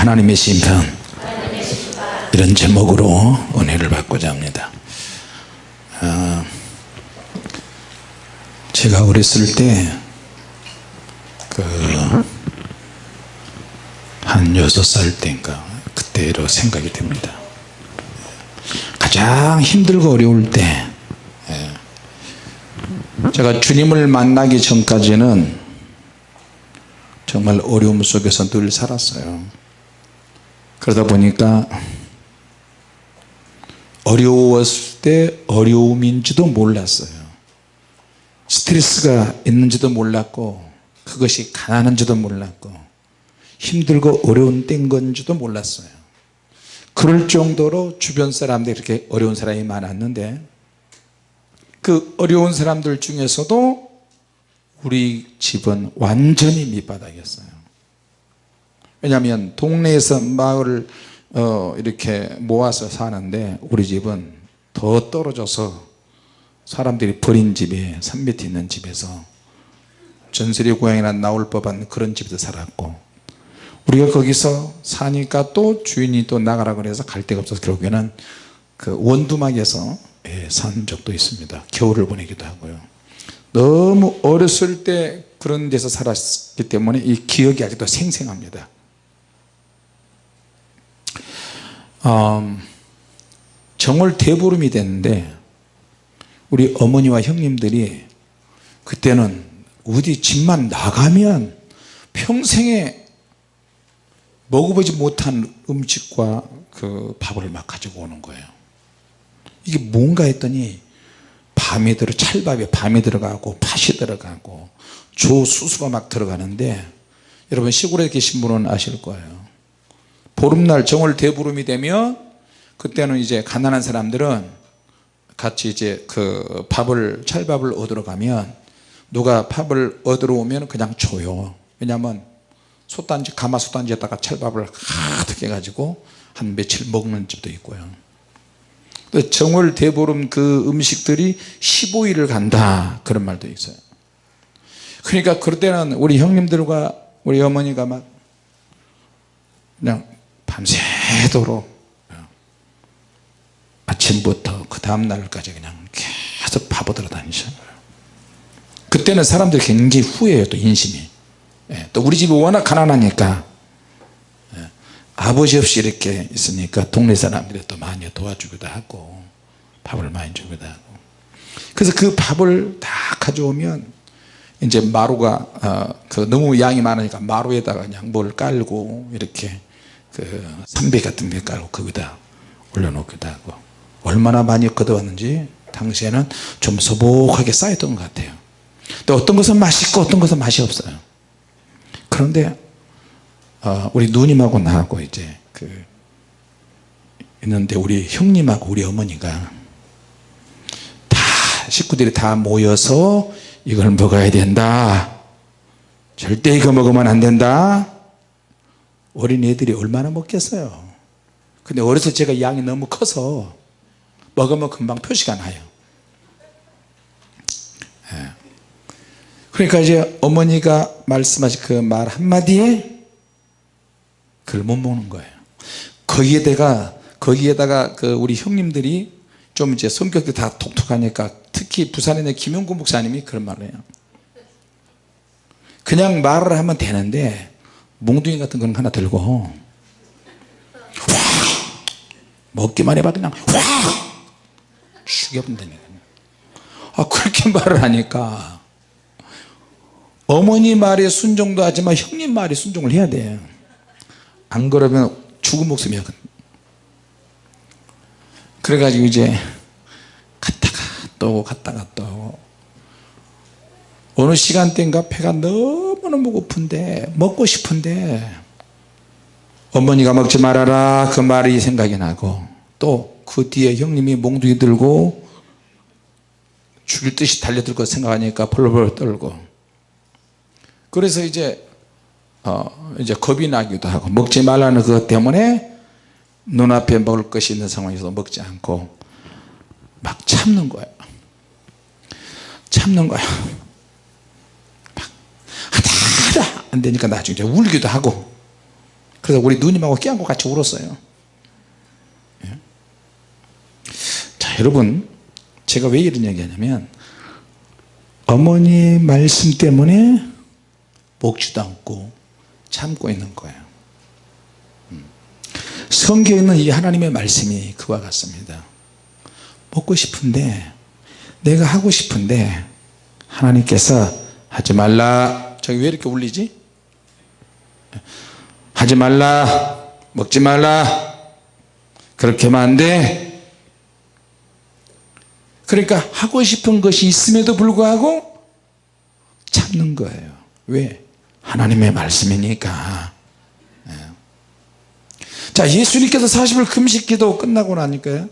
하나님의 심판 이런 제목으로 은혜를 받고자 합니다 아, 제가 어렸을 때그 한 여섯 살 때인가 그때로 생각이 됩니다 가장 힘들고 어려울 때 예. 제가 주님을 만나기 전까지는 정말 어려움 속에서 늘 살았어요 그러다 보니까 어려웠을 때 어려움인지도 몰랐어요. 스트레스가 있는지도 몰랐고 그것이 가난한지도 몰랐고 힘들고 어려운 때인 건지도 몰랐어요. 그럴 정도로 주변 사람들이 이렇게 어려운 사람이 많았는데 그 어려운 사람들 중에서도 우리 집은 완전히 밑바닥이었어요 왜냐하면 동네에서 마을을 어 이렇게 모아서 사는데 우리 집은 더 떨어져서 사람들이 버린 집에 산 밑에 있는 집에서 전설의 고향이나 나올 법한 그런 집에서 살았고 우리가 거기서 사니까 또 주인이 또 나가라 그래서 갈 데가 없어서 결국에는 그 원두막에서 예, 산 적도 있습니다. 겨울을 보내기도 하고요. 너무 어렸을 때 그런 데서 살았기 때문에 이 기억이 아직도 생생합니다 음, 정월 대보름이 됐는데 우리 어머니와 형님들이 그때는 어디 집만 나가면 평생에 먹어보지 못한 음식과 그 밥을 막 가지고 오는 거예요. 이게 뭔가 했더니 밤이 들어 찰밥에 밤이 들어가고 팥이 들어가고 조 수수가 막 들어가는데 여러분 시골에 계신 분은 아실 거예요 보름날 정월 대보름이 되면 그때는 이제 가난한 사람들은 같이 이제 그 밥을 찰밥을 얻으러 가면 누가 밥을 얻으러 오면 그냥 줘요. 왜냐하면 솥단지 가마 솥단지에다가 찰밥을 가득 해가지고 한 며칠 먹는 집도 있고요. 정월 대보름 그 음식들이 15일을 간다. 그런 말도 있어요. 그러니까 그럴 때는 우리 형님들과 우리 어머니가 막 그냥 밤새도록 아침부터 그 다음날까지 그냥 계속 바보들어 다니셔요 그때는 사람들이 굉장히 후회해요 또 인심이. 예, 또 우리 집이 워낙 가난하니까. 예, 아버지 없이 이렇게 있으니까 동네 사람들이 또 많이 도와주기도 하고 밥을 많이 주기도 하고. 그래서 그 밥을 다 가져오면 이제 마루가 어, 그 너무 양이 많으니까 마루에다가 그냥 뭘 깔고 이렇게 그 삼배 같은 데 깔고 거기다 올려놓기도 하고 얼마나 많이 걷어왔는지 당시에는 좀 소복하게 쌓였던 것 같아요. 또 어떤 것은 맛있고 어떤 것은 맛이 없어요. 그런데 어, 우리 누님하고 나하고 이제 그 있는데 우리 형님하고 우리 어머니가 다 식구들이 다 모여서 이걸 먹어야 된다. 절대 이거 먹으면 안 된다 어린애들이 얼마나 먹겠어요? 근데 어려서 제가 양이 너무 커서 먹으면 금방 표시가 나요. 예. 그러니까 이제 어머니가 말씀하신 그 말 한마디에 그걸 못 먹는 거예요. 거기에다가 거기에다가 그 우리 형님들이 좀 이제 성격이 다 독특하니까 특히 부산에 있는 김용구 목사님이 그런 말을 해요. 그냥 말을 하면 되는데 몽둥이 같은 건 하나 들고 확 먹기만 해봐 그냥 확 죽여본다니까 아 그렇게 말을 하니까 어머니 말에 순종도 하지만 형님 말에 순종을 해야 돼안 그러면 죽은 목숨이야 그래가지고 이제 갔다가 또 갔다가 또 어느 시간대인가 배가 너무너무 고픈데 먹고 싶은데 어머니가 먹지 말아라. 그 말이 생각이 나고 또 그 뒤에 형님이 몽둥이 들고 죽일 듯이 달려들 것 생각하니까 벌벌 떨고. 그래서 이제 어 이제 겁이 나기도 하고 먹지 말라는 그것 때문에 눈앞에 먹을 것이 있는 상황에서 먹지 않고. 막 참는 거예요 참는 거야 막 하다 하다 안 되니까 나중에 울기도 하고. 그래서 우리 누님하고 껴안고 같이 울었어요. 예. 자 여러분 제가 왜 이런 얘기 하냐면 어머니 말씀 때문에 먹지도 않고 참고 있는 거예요. 음. 성경에 있는 이 하나님의 말씀이 그와 같습니다. 먹고 싶은데 내가 하고 싶은데 하나님께서 하지 말라. 저기 왜 이렇게 울리지 하지 말라 먹지 말라 그렇게 하면 안 돼 그러니까 하고 싶은 것이 있음에도 불구하고 참는 거예요. 왜? 하나님의 말씀이니까. 예. 자 예수님께서 40일 금식기도 끝나고 나니까요.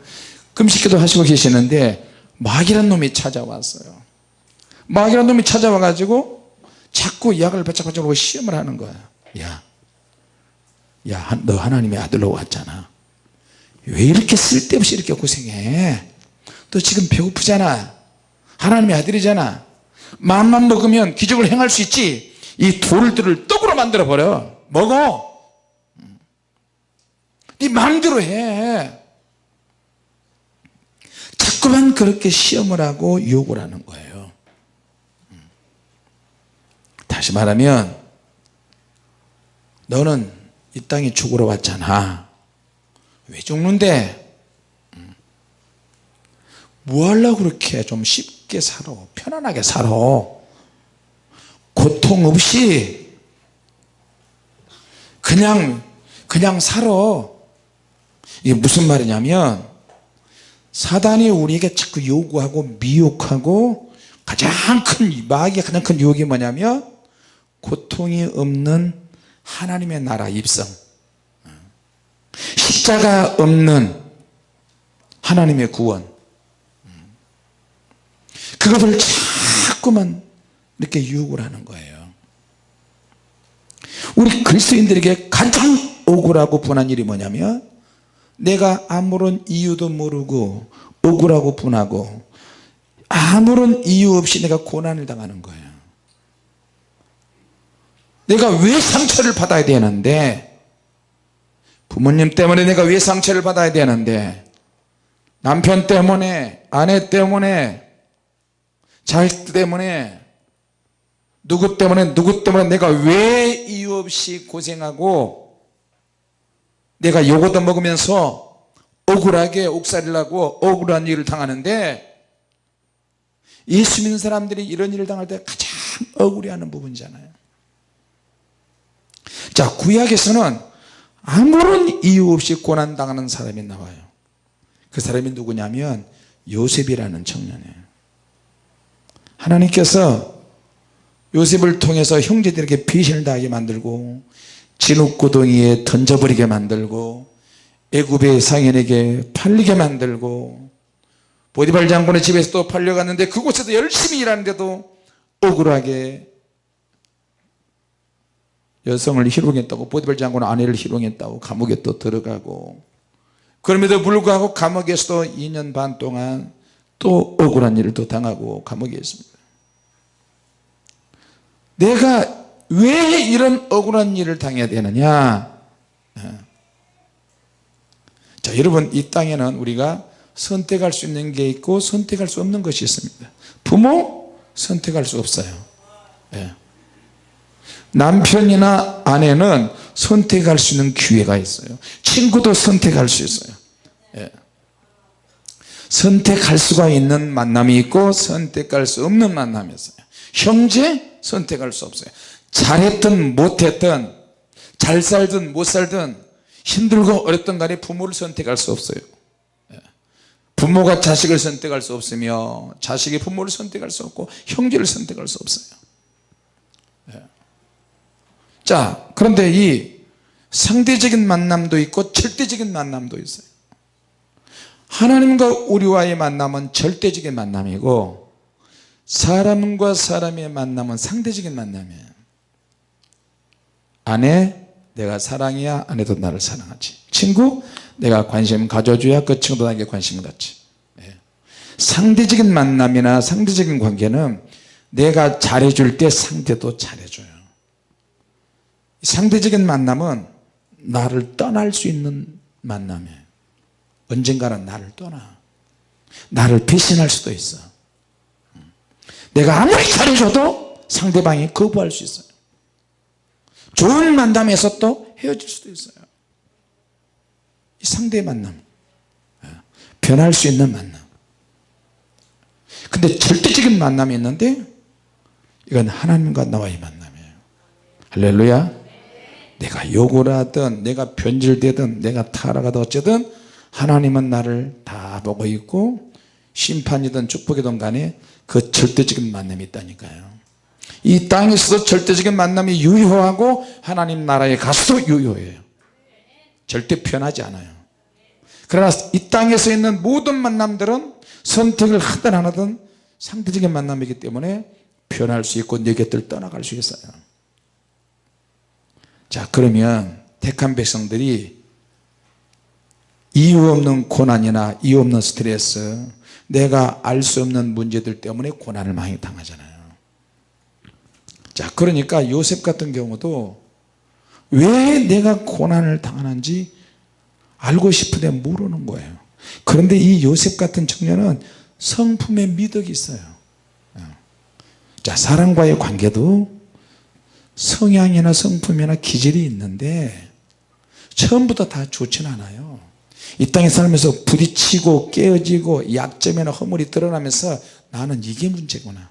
금식기도 하시고 계시는데 마귀란 놈이 찾아왔어요. 마귀란 놈이 찾아와 가지고 자꾸 약을 배짝배짝하고 시험을 하는 거야 야, 야, 너 하나님의 아들로 왔잖아. 왜 이렇게 쓸데없이 이렇게 고생해? 너 지금 배고프잖아. 하나님의 아들이잖아. 마음만 먹으면 기적을 행할 수 있지. 이 돌들을 떡으로 만들어 버려. 먹어. 네 마음대로 해. 자꾸만 그렇게 시험을 하고 유혹을 하는 거예요. 다시 말하면 너는 이 땅에 죽으러 왔잖아. 왜 죽는데? 뭐 하려고 그렇게 좀 쉽게 살아? 편안하게 살아? 고통 없이 그냥 그냥 살아. 이게 무슨 말이냐면 사단이 우리에게 자꾸 요구하고 미혹하고 가장 큰 마귀의 가장 큰 유혹이 뭐냐면 고통이 없는 하나님의 나라 입성. 십자가 없는 하나님의 구원. 그것을 자꾸만 이렇게 유혹을 하는 거예요. 우리 그리스도인들에게 가장 억울하고 분한 일이 뭐냐면 내가 아무런 이유도 모르고 억울하고 분하고 아무런 이유 없이 내가 고난을 당하는 거예요 내가 왜 상처를 받아야 되는데? 부모님 때문에 내가 왜 상처를 받아야 되는데? 남편 때문에 아내 때문에 자식 때문에 누구 때문에 누구 때문에 내가 왜 이유 없이 고생하고 내가 요거도 먹으면서 억울하게 옥살이를 하고 억울한 일을 당하는데 예수 믿는 사람들이 이런 일을 당할 때 가장 억울해하는 부분이잖아요 자 구약에서는 아무런 이유 없이 고난당하는 사람이 나와요. 그 사람이 누구냐면 요셉이라는 청년이에요. 하나님께서 요셉을 통해서 형제들에게 배신을 당하게 만들고 진흙구덩이에 던져버리게 만들고 애굽의 상인에게 팔리게 만들고 보디발 장군의 집에서 또 팔려갔는데 그곳에서 열심히 일하는데도 억울하게 여성을 희롱했다고 보디발 장군은 아내를 희롱했다고 감옥에 또 들어가고 그럼에도 불구하고 감옥에서도 2년 반 동안 또 억울한 일을 또 당하고 감옥에 있습니다. 내가 왜 이런 억울한 일을 당해야 되느냐? 자 여러분 이 땅에는 우리가 선택할 수 있는 게 있고 선택할 수 없는 것이 있습니다. 부모 선택할 수 없어요. 예. 남편이나 아내는 선택할 수 있는 기회가 있어요 친구도 선택할 수 있어요 예. 선택할 수가 있는 만남이 있고 선택할 수 없는 만남이 있어요 형제 선택할 수 없어요 잘했든 못했든 잘 살든 못 살든 힘들고 어렵든 간에 부모를 선택할 수 없어요 예. 부모가 자식을 선택할 수 없으며 자식이 부모를 선택할 수 없고 형제를 선택할 수 없어요 예. 자 그런데 이 상대적인 만남도 있고 절대적인 만남도 있어요. 하나님과 우리와의 만남은 절대적인 만남이고 사람과 사람의 만남은 상대적인 만남이에요. 아내 내가 사랑해야 아내도 나를 사랑하지. 친구 내가 관심 가져줘야 그 친구도 나에게 관심을 갖지. 예. 상대적인 만남이나 상대적인 관계는 내가 잘해줄 때 상대도 잘해줘요 상대적인 만남은 나를 떠날 수 있는 만남이에요. 언젠가는 나를 떠나. 나를 배신할 수도 있어. 내가 아무리 잘해줘도 상대방이 거부할 수 있어요. 좋은 만남에서 또 헤어질 수도 있어요. 이 상대의 만남. 예. 변할 수 있는 만남. 근데 절대적인 만남이 있는데 이건 하나님과 나와의 만남이에요. 할렐루야 내가 욕을 하든 내가 변질되든 내가 타락하든 어쨌든 하나님은 나를 다 보고 있고 심판이든 축복이든 간에 그 절대적인 만남이 있다니까요. 이 땅에서도 절대적인 만남이 유효하고 하나님 나라에 가서도 유효해요. 절대 변하지 않아요. 그러나 이 땅에서 있는 모든 만남들은 선택을 하든 안 하든 상대적인 만남이기 때문에 변할 수 있고 내 곁을 떠나갈 수 있어요 자 그러면 택한 백성들이 이유 없는 고난이나 이유 없는 스트레스 내가 알 수 없는 문제들 때문에 고난을 많이 당하잖아요. 자 그러니까 요셉 같은 경우도 왜 내가 고난을 당하는지 알고 싶은데 모르는 거예요. 그런데 이 요셉 같은 청년은 성품에 미덕이 있어요. 자 사람과의 관계도 성향이나 성품이나 기질이 있는데 처음부터 다 좋지는 않아요. 이 땅에 살면서 부딪히고 깨어지고 약점이나 허물이 드러나면서 나는 이게 문제구나.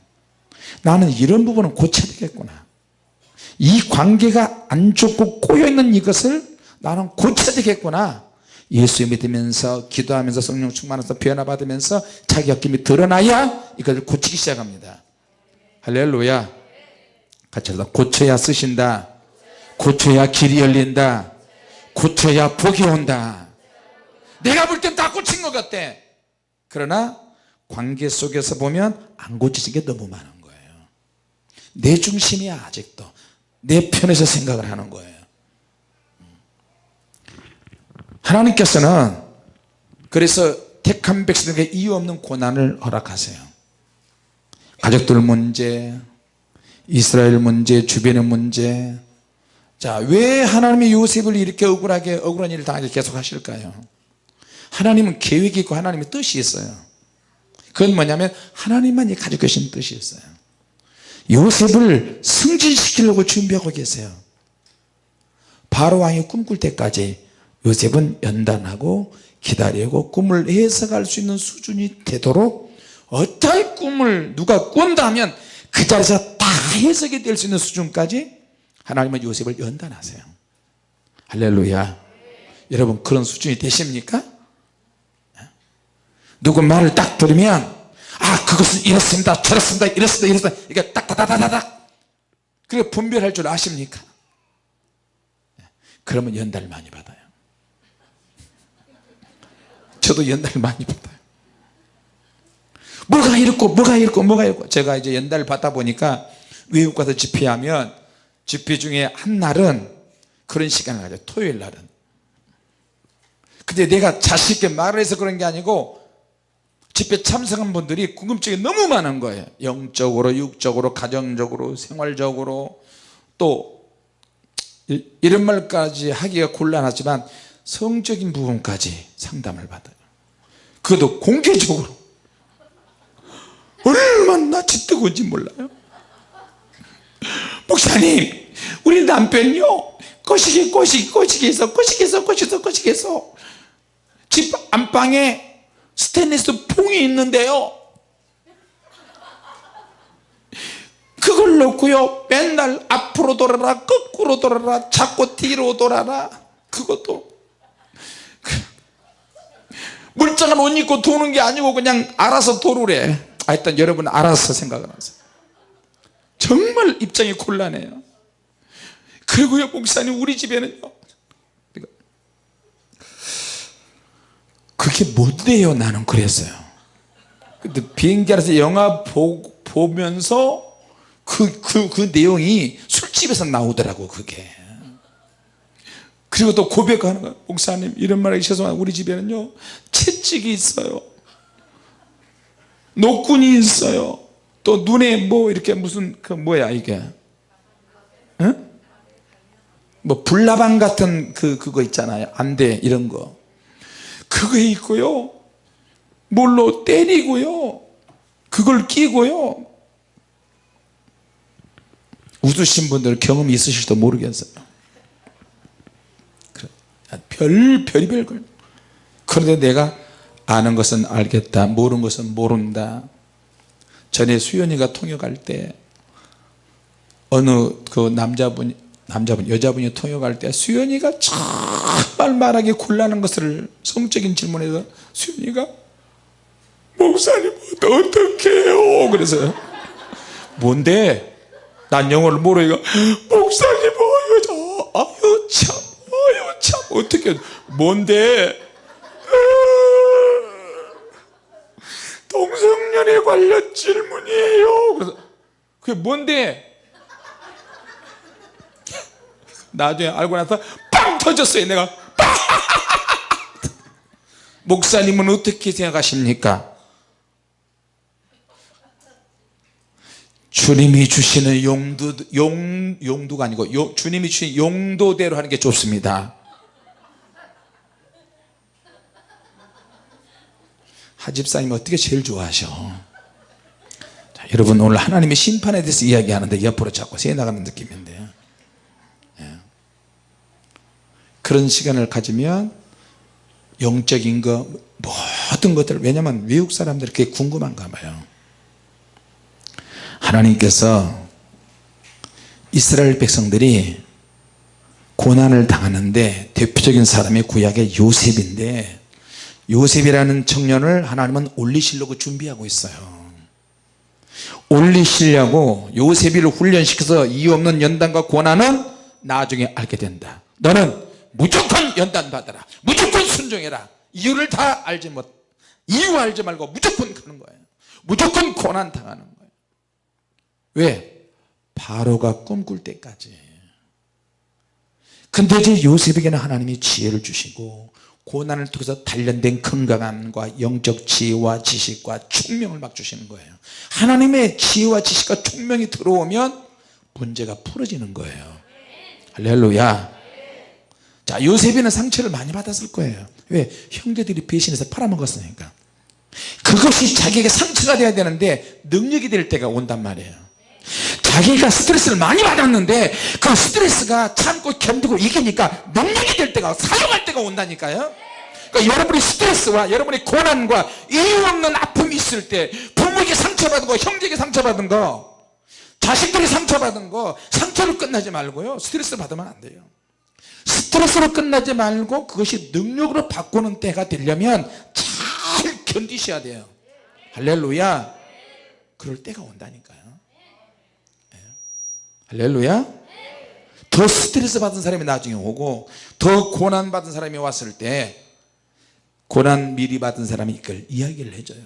나는 이런 부분은 고쳐야 되겠구나. 이 관계가 안 좋고 꼬여있는 이것을 나는 고쳐야 되겠구나. 예수 믿으면서 기도하면서 성령 충만해서 변화받으면서 자기 약점이 드러나야 이것을 고치기 시작합니다. 할렐루야 같이 해서 고쳐야 쓰신다. 고쳐야 길이 열린다. 고쳐야 복이 온다. 내가 볼 땐 다 고친 것 같아. 그러나 관계 속에서 보면 안 고치신 게 너무 많은 거예요. 내 중심이야 아직도 내 편에서 생각을 하는 거예요. 하나님께서는 그래서 택한 백성에게 이유 없는 고난을 허락하세요. 가족들 문제 이스라엘 문제 주변의 문제. 자왜 하나님이 요셉을 이렇게 억울하게 억울한 일을 당하게 계속 하실까요? 하나님은 계획이 있고 하나님의 뜻이 있어요. 그건 뭐냐면 하나님만이 가지고 계신 뜻이 있어요. 요셉을 승진시키려고 준비하고 계세요. 바로왕이 꿈꿀 때까지 요셉은 연단하고 기다리고 꿈을 해석할 수 있는 수준이 되도록 어떤 꿈을 누가 꾼다 하면 그 자리에서 다 해석이 될 수 있는 수준까지 하나님은 요셉을 연단하세요. 할렐루야. 여러분 그런 수준이 되십니까? 누구 말을 딱 들으면 아 그것은 이렇습니다 저렇습니다 이렇습니다 이렇습니다. 이게 딱딱딱딱딱. 그리고 분별할 줄 아십니까? 그러면 연단을 많이 받아요. 저도 연단을 많이 받아요 뭐가 이렇고 뭐가 이렇고 뭐가 이렇고. 제가 이제 연단을 받다 보니까 외국 가서 집회하면 집회 중에 한 날은 그런 시간을 가져요. 토요일 날은. 근데 내가 자신 있게 말을 해서 그런 게 아니고 집회 참석한 분들이 궁금증이 너무 많은 거예요. 영적으로 육적으로 가정적으로 생활적으로. 또 이런 말까지 하기가 곤란하지만 성적인 부분까지 상담을 받아요. 그것도 공개적으로 얼마나 짙뜨거운지 몰라요. 목사님 우리 남편요 꼬시기 꼬시기 꼬시기 해서 꼬시기 해서 꼬시기 해서 꼬시기 해서 집 안방에 스테인리스 봉이 있는데요. 그걸 놓고요 맨날 앞으로 돌아라 거꾸로 돌아라 자꾸 뒤로 돌아라 그것도. 물장을 옷 입고 도는 게 아니고 그냥 알아서 도르래 하여튼 여러분 알아서 생각을 하세요. 정말 입장이 곤란해요. 그리고요 목사님 우리 집에는요. 그게 못 돼요? 나는 그랬어요. 근데 비행기 안에서 영화 보, 보면서 그, 그, 그 내용이 술집에서 나오더라고 그게. 그리고 또 고백하는 거야 목사님 이런 말하기 죄송한 우리 집에는요 채찍이 있어요 노군이 있어요. 또 눈에 뭐 이렇게 무슨 그 뭐야 이게? 응? 뭐 불나방 같은 그 그거 있잖아요. 안대 이런 거. 그거 있고요. 물로 때리고요. 그걸 끼고요. 웃으신 분들 경험이 있으실지도 모르겠어요. 그래, 별 별의별 걸. 그런데 내가 아는 것은 알겠다 모르는 것은 모른다. 전에 수연이가 통역할 때 어느 그 남자분 남자분 여자분이 통역할 때 수연이가 정말 말하기 곤란한 것을 성적인 질문에서 수연이가 목사님 어떻게 해요? 그래서 뭔데? 난 영어를 모르니까 목사님 어유 참 아유 참 어떻게 뭔데 동성연애 관련 질문이에요. 그래서 그게 뭔데? 나중에 알고 나서 빵 터졌어요 내가. 목사님은 어떻게 생각하십니까? 주님이 주시는 용도 용 용도가 아니고 요, 주님이 주신 용도대로 하는 게 좋습니다 하집사님 어떻게 제일 좋아하셔? 자, 여러분 오늘 하나님의 심판에 대해서 이야기하는데 옆으로 자꾸 새 나가는 느낌인데. 예. 그런 시간을 가지면 영적인 거 모든 것들 왜냐하면 외국 사람들이 그게 궁금한가 봐요. 하나님께서 이스라엘 백성들이 고난을 당하는데 대표적인 사람이 구약의 요셉인데 요셉이라는 청년을 하나님은 올리시려고 준비하고 있어요. 올리시려고 요셉이를 훈련시켜서 이유 없는 연단과 고난은 나중에 알게 된다. 너는 무조건 연단 받아라. 무조건 순종해라. 이유를 다 알지 못 이유 알지 말고 무조건 가는 거예요. 무조건 고난 당하는 거예요. 왜? 바로가 꿈꿀 때까지. 근데 이제 요셉에게는 하나님이 지혜를 주시고 고난을 통해서 단련된 건강함과 영적 지혜와 지식과 총명을 막 주시는 거예요. 하나님의 지혜와 지식과 총명이 들어오면 문제가 풀어지는 거예요. 할렐루야. 자 요셉이는 상처를 많이 받았을 거예요. 왜? 형제들이 배신해서 팔아먹었으니까. 그것이 자기에게 상처가 돼야 되는데 능력이 될 때가 온단 말이에요 자기가 스트레스를 많이 받았는데 그 스트레스가 참고 견디고 이기니까 능력이 될 때가 사용할 때가 온다니까요. 그러니까 여러분이 스트레스와 여러분이 고난과 이유 없는 아픔이 있을 때 부모에게 상처받은 거 형제에게 상처받은 거 자식들이 상처받은 거 상처로 끝나지 말고요. 스트레스 받으면 안 돼요. 스트레스로 끝나지 말고 그것이 능력으로 바꾸는 때가 되려면 잘 견디셔야 돼요. 할렐루야. 그럴 때가 온다니까요. 예. 할렐루야. 더 스트레스 받은 사람이 나중에 오고 더 고난 받은 사람이 왔을 때 고난 미리 받은 사람이 이걸 이야기를 해줘요.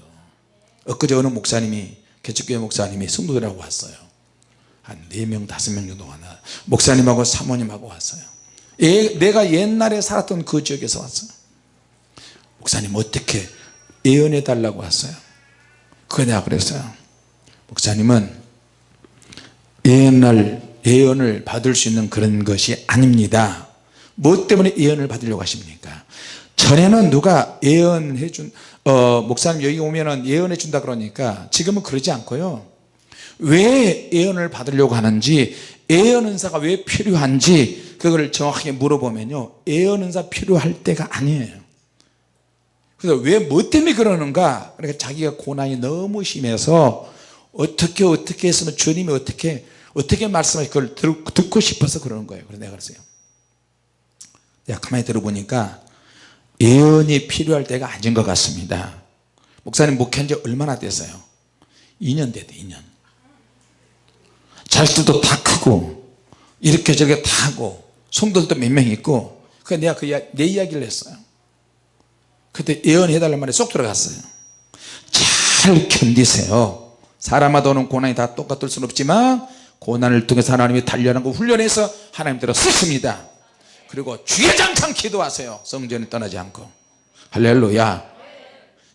엊그제 어느 목사님이 개척교회 목사님이 성도들하고 왔어요. 한 4명 5명 정도 왔나 목사님하고 사모님하고 왔어요. 예, 내가 옛날에 살았던 그 지역에서 왔어요. 목사님 어떻게 예언해 달라고 왔어요? 그거 내가 그랬어요. 목사님은 예언을, 예언을 받을 수 있는 그런 것이 아닙니다. 뭐 때문에 예언을 받으려고 하십니까? 전에는 누가 예언해 준 어, 목사님 여기 오면은 예언해 준다 그러니까 지금은 그러지 않고요. 왜 예언을 받으려고 하는지 예언 은사가 왜 필요한지 그걸 정확하게 물어보면요. 예언 은사 필요할 때가 아니에요. 그래서 왜 뭐 때문에 그러는가? 그러니까 자기가 고난이 너무 심해서 어떻게 어떻게 했으면 주님이 어떻게 어떻게 말씀하시 그걸 듣고 싶어서 그러는 거예요. 그래서 내가 그랬어요. 내가 가만히 들어보니까 예언이 필요할 때가 아닌 것 같습니다. 목사님 목회한 지 얼마나 됐어요? 2년 됐대 2년. 자식들도 다 크고 이렇게 저렇게 다 하고 성도들도 몇 명 있고 그 내가 그 내 이야기를 했어요. 그때 예언해 달란 말에 쏙 들어갔어요. 잘 견디세요 사람마다 오는 고난이 다 똑같을 수는 없지만 고난을 통해서 하나님이 단련하고 훈련해서 하나님대로 쓰십니다. 그리고 주의장창 기도하세요. 성전에 떠나지 않고. 할렐루야.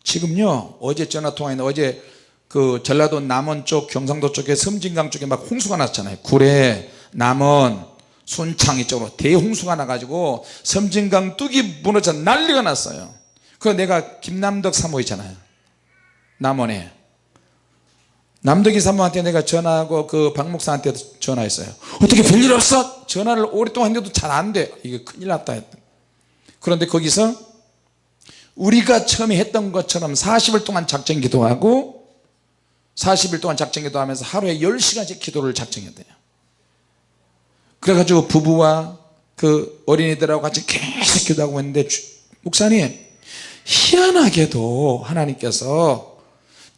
지금요 어제 전화 통화했는데 어제 그 전라도 남원 쪽 경상도 쪽에 섬진강 쪽에 막 홍수가 났잖아요. 구례 남원 순창 이 쪽으로 대홍수가 나가지고 섬진강 뚝이 무너져 난리가 났어요. 그 내가 김남덕 사모 있잖아요. 남원에 남덕이 사모한테 내가 전화하고 그 박목사한테 전화했어요. 어떻게 별일 없어? 전화를 오랫동안 했는데도 잘 안돼. 이게 큰일 났다 했다 그런데 거기서 우리가 처음에 했던 것처럼 40일 동안 작정 기도하고 40일 동안 작정 기도하면서 하루에 10시간씩 기도를 작정했대요. 그래가지고 부부와 그 어린이들하고 같이 계속 기도하고 있는데 주- 목사님 희한하게도 하나님께서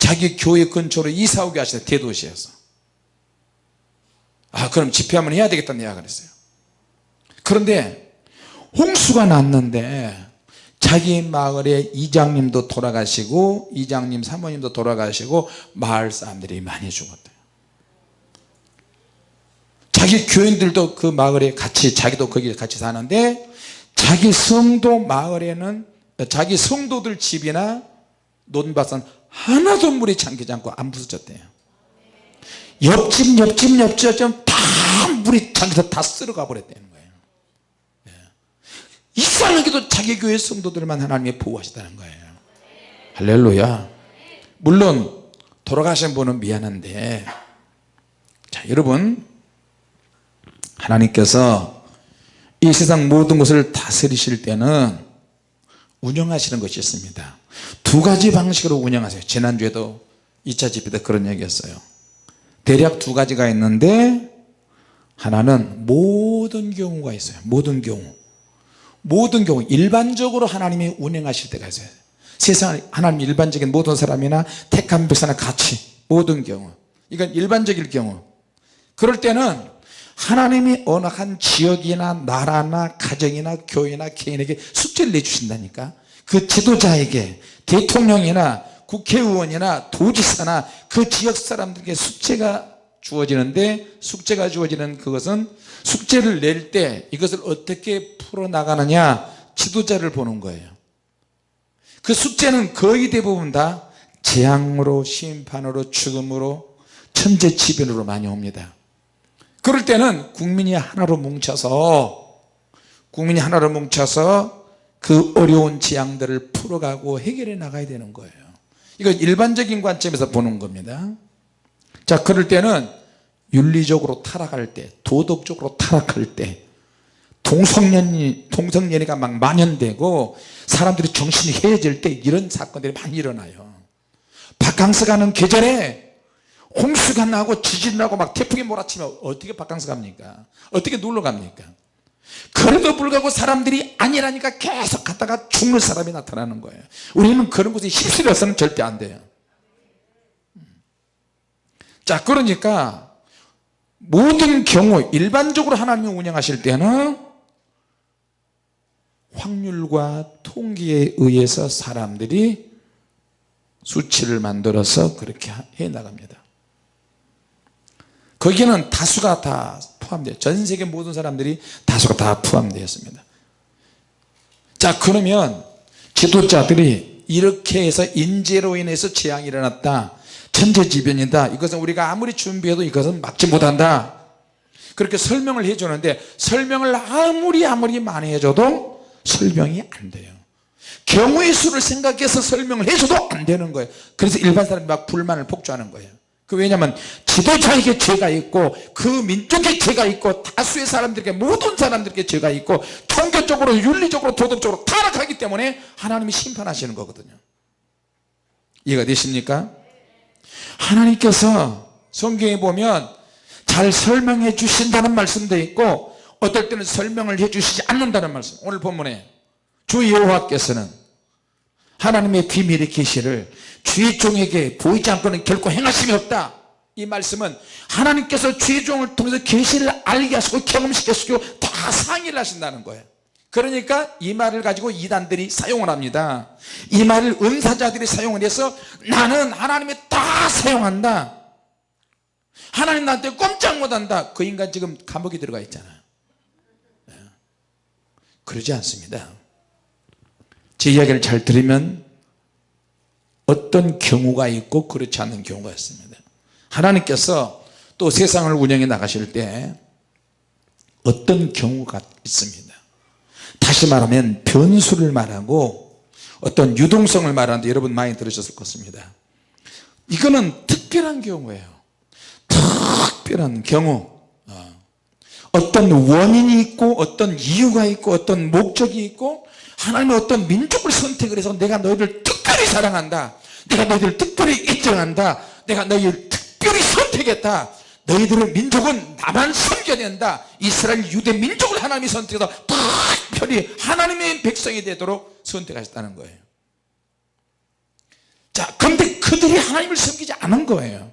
자기 교회 근처로 이사 오게 하시네 대도시에서. 아 그럼 집회 한번 해야 되겠다는 이야기를 했어요. 그런데 홍수가 났는데 자기 마을에 이장님도 돌아가시고 이장님 사모님도 돌아가시고 마을 사람들이 많이 죽었대요. 자기 교인들도 그 마을에 같이 자기도 거기 같이 사는데 자기 성도 마을에는 자기 성도들 집이나 논밭은 하나도 물이 잠기지 않고 안 부서졌대요. 옆집 옆집 옆집 다 물이 잠겨서 다 쓸어가 버렸다는 거예요. 예. 이상하게도 자기 교회 성도들만 하나님이 보호하시다는 거예요. 할렐루야. 물론 돌아가신 분은 미안한데 자 여러분 하나님께서 이 세상 모든 것을 다스리실 때는 운영하시는 것이 있습니다 두 가지 방식으로 운영하세요. 지난주에도 2차 집회 때 그런 얘기 했어요. 대략 두 가지가 있는데 하나는 모든 경우가 있어요. 모든 경우. 모든 경우. 일반적으로 하나님이 운행하실 때가 있어요. 세상 하나님 일반적인 모든 사람이나 택한 백성이나 같이 모든 경우. 이건 일반적일 경우. 그럴 때는 하나님이 어느 한 지역이나 나라나 가정이나 교회나 개인에게 숙제를 내주신다니까 그 지도자에게 대통령이나 국회의원이나 도지사나 그 지역 사람들에게 숙제가 주어지는데 숙제가 주어지는 그것은 숙제를 낼 때 이것을 어떻게 풀어나가느냐 지도자를 보는 거예요. 그 숙제는 거의 대부분 다 재앙으로 심판으로 죽음으로 천재지변으로 많이 옵니다. 그럴 때는 국민이 하나로 뭉쳐서 국민이 하나로 뭉쳐서 그 어려운 재앙들을 풀어가고 해결해 나가야 되는 거예요. 이건 일반적인 관점에서 보는 겁니다. 자 그럴 때는 윤리적으로 타락할 때 도덕적으로 타락할 때 동성연이 동성연애가 막 만연되고 사람들이 정신이 해질 때 이런 사건들이 많이 일어나요. 바캉스 가는 계절에 홍수가 나고 지진 나고 막 태풍이 몰아치면 어떻게 바캉스 갑니까? 어떻게 놀러 갑니까 그래도 불구하고 사람들이 아니라니까 계속 갔다가 죽는 사람이 나타나는 거예요. 우리는 그런 곳에 휩쓸려서는 절대 안 돼요. 자 그러니까 모든 경우 일반적으로 하나님이 운영하실 때는 확률과 통계에 의해서 사람들이 수치를 만들어서 그렇게 해 나갑니다. 거기에는 다수가 다 포함되어 전 세계 모든 사람들이 다수가 다 포함되어 있습니다. 자 그러면 지도자들이 이렇게 해서 인재로 인해서 재앙이 일어났다. 천재지변이다. 이것은 우리가 아무리 준비해도 이것은 막지 못한다. 그렇게 설명을 해주는데 설명을 아무리 아무리 많이 해줘도 설명이 안 돼요. 경우의 수를 생각해서 설명을 해줘도 안 되는 거예요. 그래서 일반 사람이 막 불만을 폭주하는 거예요 그 왜냐하면 지도자에게 죄가 있고 그 민족에 죄가 있고 다수의 사람들에게 모든 사람들에게 죄가 있고 통계적으로 윤리적으로 도덕적으로 타락하기 때문에 하나님이 심판하시는 거거든요 이해가 되십니까? 하나님께서 성경에 보면 잘 설명해 주신다는 말씀도 있고 어떨 때는 설명을 해 주시지 않는다는 말씀 오늘 본문에 주 여호와께서는 하나님의 비밀의 계시를 주의 종에게 보이지 않고는 결코 행하심이 없다. 이 말씀은 하나님께서 주의 종을 통해서 계시를 알게 하시고 경험시키시고 다 상의를 하신다는 거예요. 그러니까 이 말을 가지고 이단들이 사용을 합니다. 이 말을 은사자들이 사용을 해서 나는 하나님이 다 사용한다. 하나님 나한테 꼼짝 못한다. 그 인간 지금 감옥에 들어가 있잖아요. 네. 그러지 않습니다 제 이야기를 잘 들으면 어떤 경우가 있고 그렇지 않은 경우가 있습니다. 하나님께서 또 세상을 운영해 나가실 때 어떤 경우가 있습니다. 다시 말하면 변수를 말하고 어떤 유동성을 말하는데 여러분 많이 들으셨을 것입니다. 이거는 특별한 경우예요. 특별한 경우. 어. 어떤 원인이 있고 어떤 이유가 있고 어떤 목적이 있고 하나님의 어떤 민족을 선택을 해서 내가 너희들 특별히 사랑한다. 내가 너희들 특별히 인정한다. 내가 너희를 특별히 선택했다. 너희들의 민족은 나만 섬겨야 된다. 이스라엘 유대 민족을 하나님이 선택해서 특별히 하나님의 백성이 되도록 선택하셨다는 거예요. 자 근데 그들이 하나님을 섬기지 않은 거예요.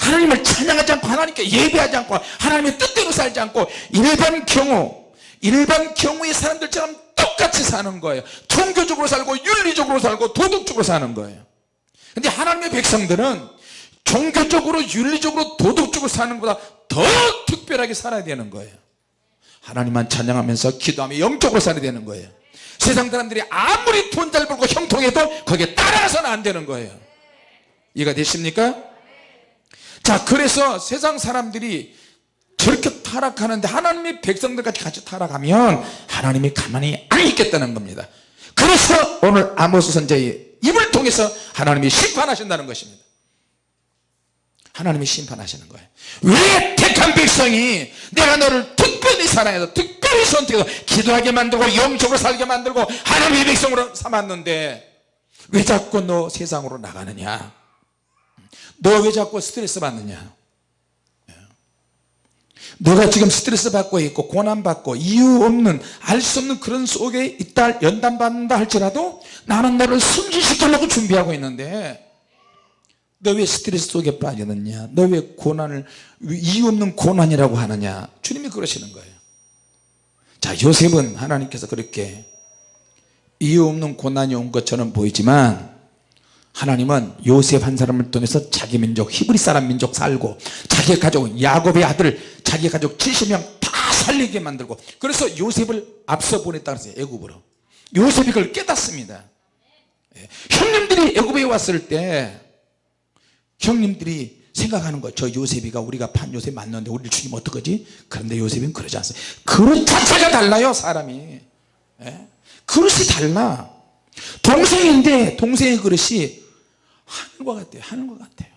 하나님을 찬양하지 않고 하나님께 예배하지 않고 하나님의 뜻대로 살지 않고 일반 경우 일반 경우의 사람들처럼 똑같이 사는 거예요. 종교적으로 살고 윤리적으로 살고 도덕적으로 사는 거예요. 근데 하나님의 백성들은 종교적으로 윤리적으로 도덕적으로 사는 것보다 더 특별하게 살아야 되는 거예요. 하나님만 찬양하면서 기도하며 영적으로 살아야 되는 거예요. 세상 사람들이 아무리 돈 잘 벌고 형통해도 거기에 따라가서는 안 되는 거예요. 이해가 되십니까? 자 그래서 세상 사람들이 저렇게 타락하는데 하나님의 백성들까지 같이 타락하면 하나님이 가만히 안 있겠다는 겁니다. 그래서 오늘 아모스 선자의 입을 통해서 하나님이 심판하신다는 것입니다. 하나님이 심판하시는 거예요. 왜 택한 백성이 내가 너를 특별히 사랑해서 특별히 선택해서 기도하게 만들고 영적으로 살게 만들고 하나님의 백성으로 삼았는데 왜 자꾸 너 세상으로 나가느냐? 너 왜 자꾸 스트레스 받느냐 너가 지금 스트레스 받고 있고 고난받고 이유 없는 알 수 없는 그런 속에 있다 연단받는다 할지라도 나는 너를 승진시키려고 준비하고 있는데 너 왜 스트레스 속에 빠지느냐? 너 왜 고난을 이유 없는 고난이라고 하느냐? 주님이 그러시는 거예요. 자 요셉은 하나님께서 그렇게 이유 없는 고난이 온 것처럼 보이지만 하나님은 요셉 한 사람을 통해서 자기 민족 히브리 사람 민족 살고 자기 가족 야곱의 아들 자기 가족 70명 다 살리게 만들고 그래서 요셉을 앞서 보냈다 그랬어요 애굽으로. 요셉이 그걸 깨닫습니다. 예. 형님들이 애굽에 왔을 때 형님들이 생각하는 거예요 저 요셉이가 우리가 판 요셉 맞는데 우리를 죽이면 어떡하지? 그런데 요셉은 그러지 않습니다. 그릇 자체가 달라요 사람이. 예? 그릇이 달라. 동생인데 동생의 그릇이 하늘과 같아요. 하늘과 같아요.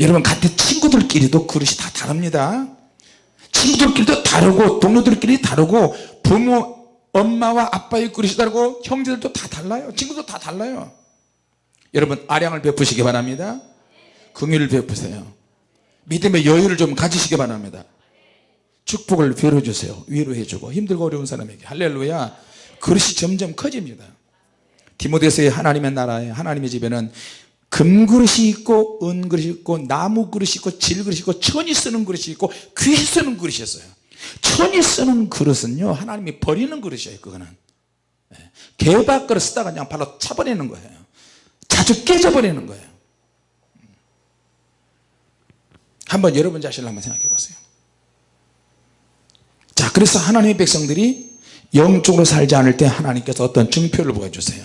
여러분 같은 친구들끼리도 그릇이 다 다릅니다. 친구들끼리도 다르고 동료들끼리 다르고 부모 엄마와 아빠의 그릇이 다르고 형제들도 다 달라요. 친구도 다 달라요. 여러분 아량을 베푸시기 바랍니다. 긍휼을 베푸세요. 믿음의 여유를 좀 가지시기 바랍니다. 축복을 빌어주세요. 위로해주고 힘들고 어려운 사람에게. 할렐루야. 그릇이 점점 커집니다 디모데서의 하나님의 나라에 하나님의 집에는 금그릇이 있고 은그릇이 있고 나무그릇이 있고 질그릇이 있고 천이 쓰는 그릇이 있고 귀 쓰는 그릇이 있어요. 천이 쓰는 그릇은요 하나님이 버리는 그릇이에요 그거는. 예. 개밥그릇 쓰다가 그냥 바로 차버리는 거예요. 자주 깨져버리는 거예요. 한번 여러분 자신을 한번 생각해 보세요. 자 그래서 하나님의 백성들이 영적으로 살지 않을 때 하나님께서 어떤 증표를 보여주세요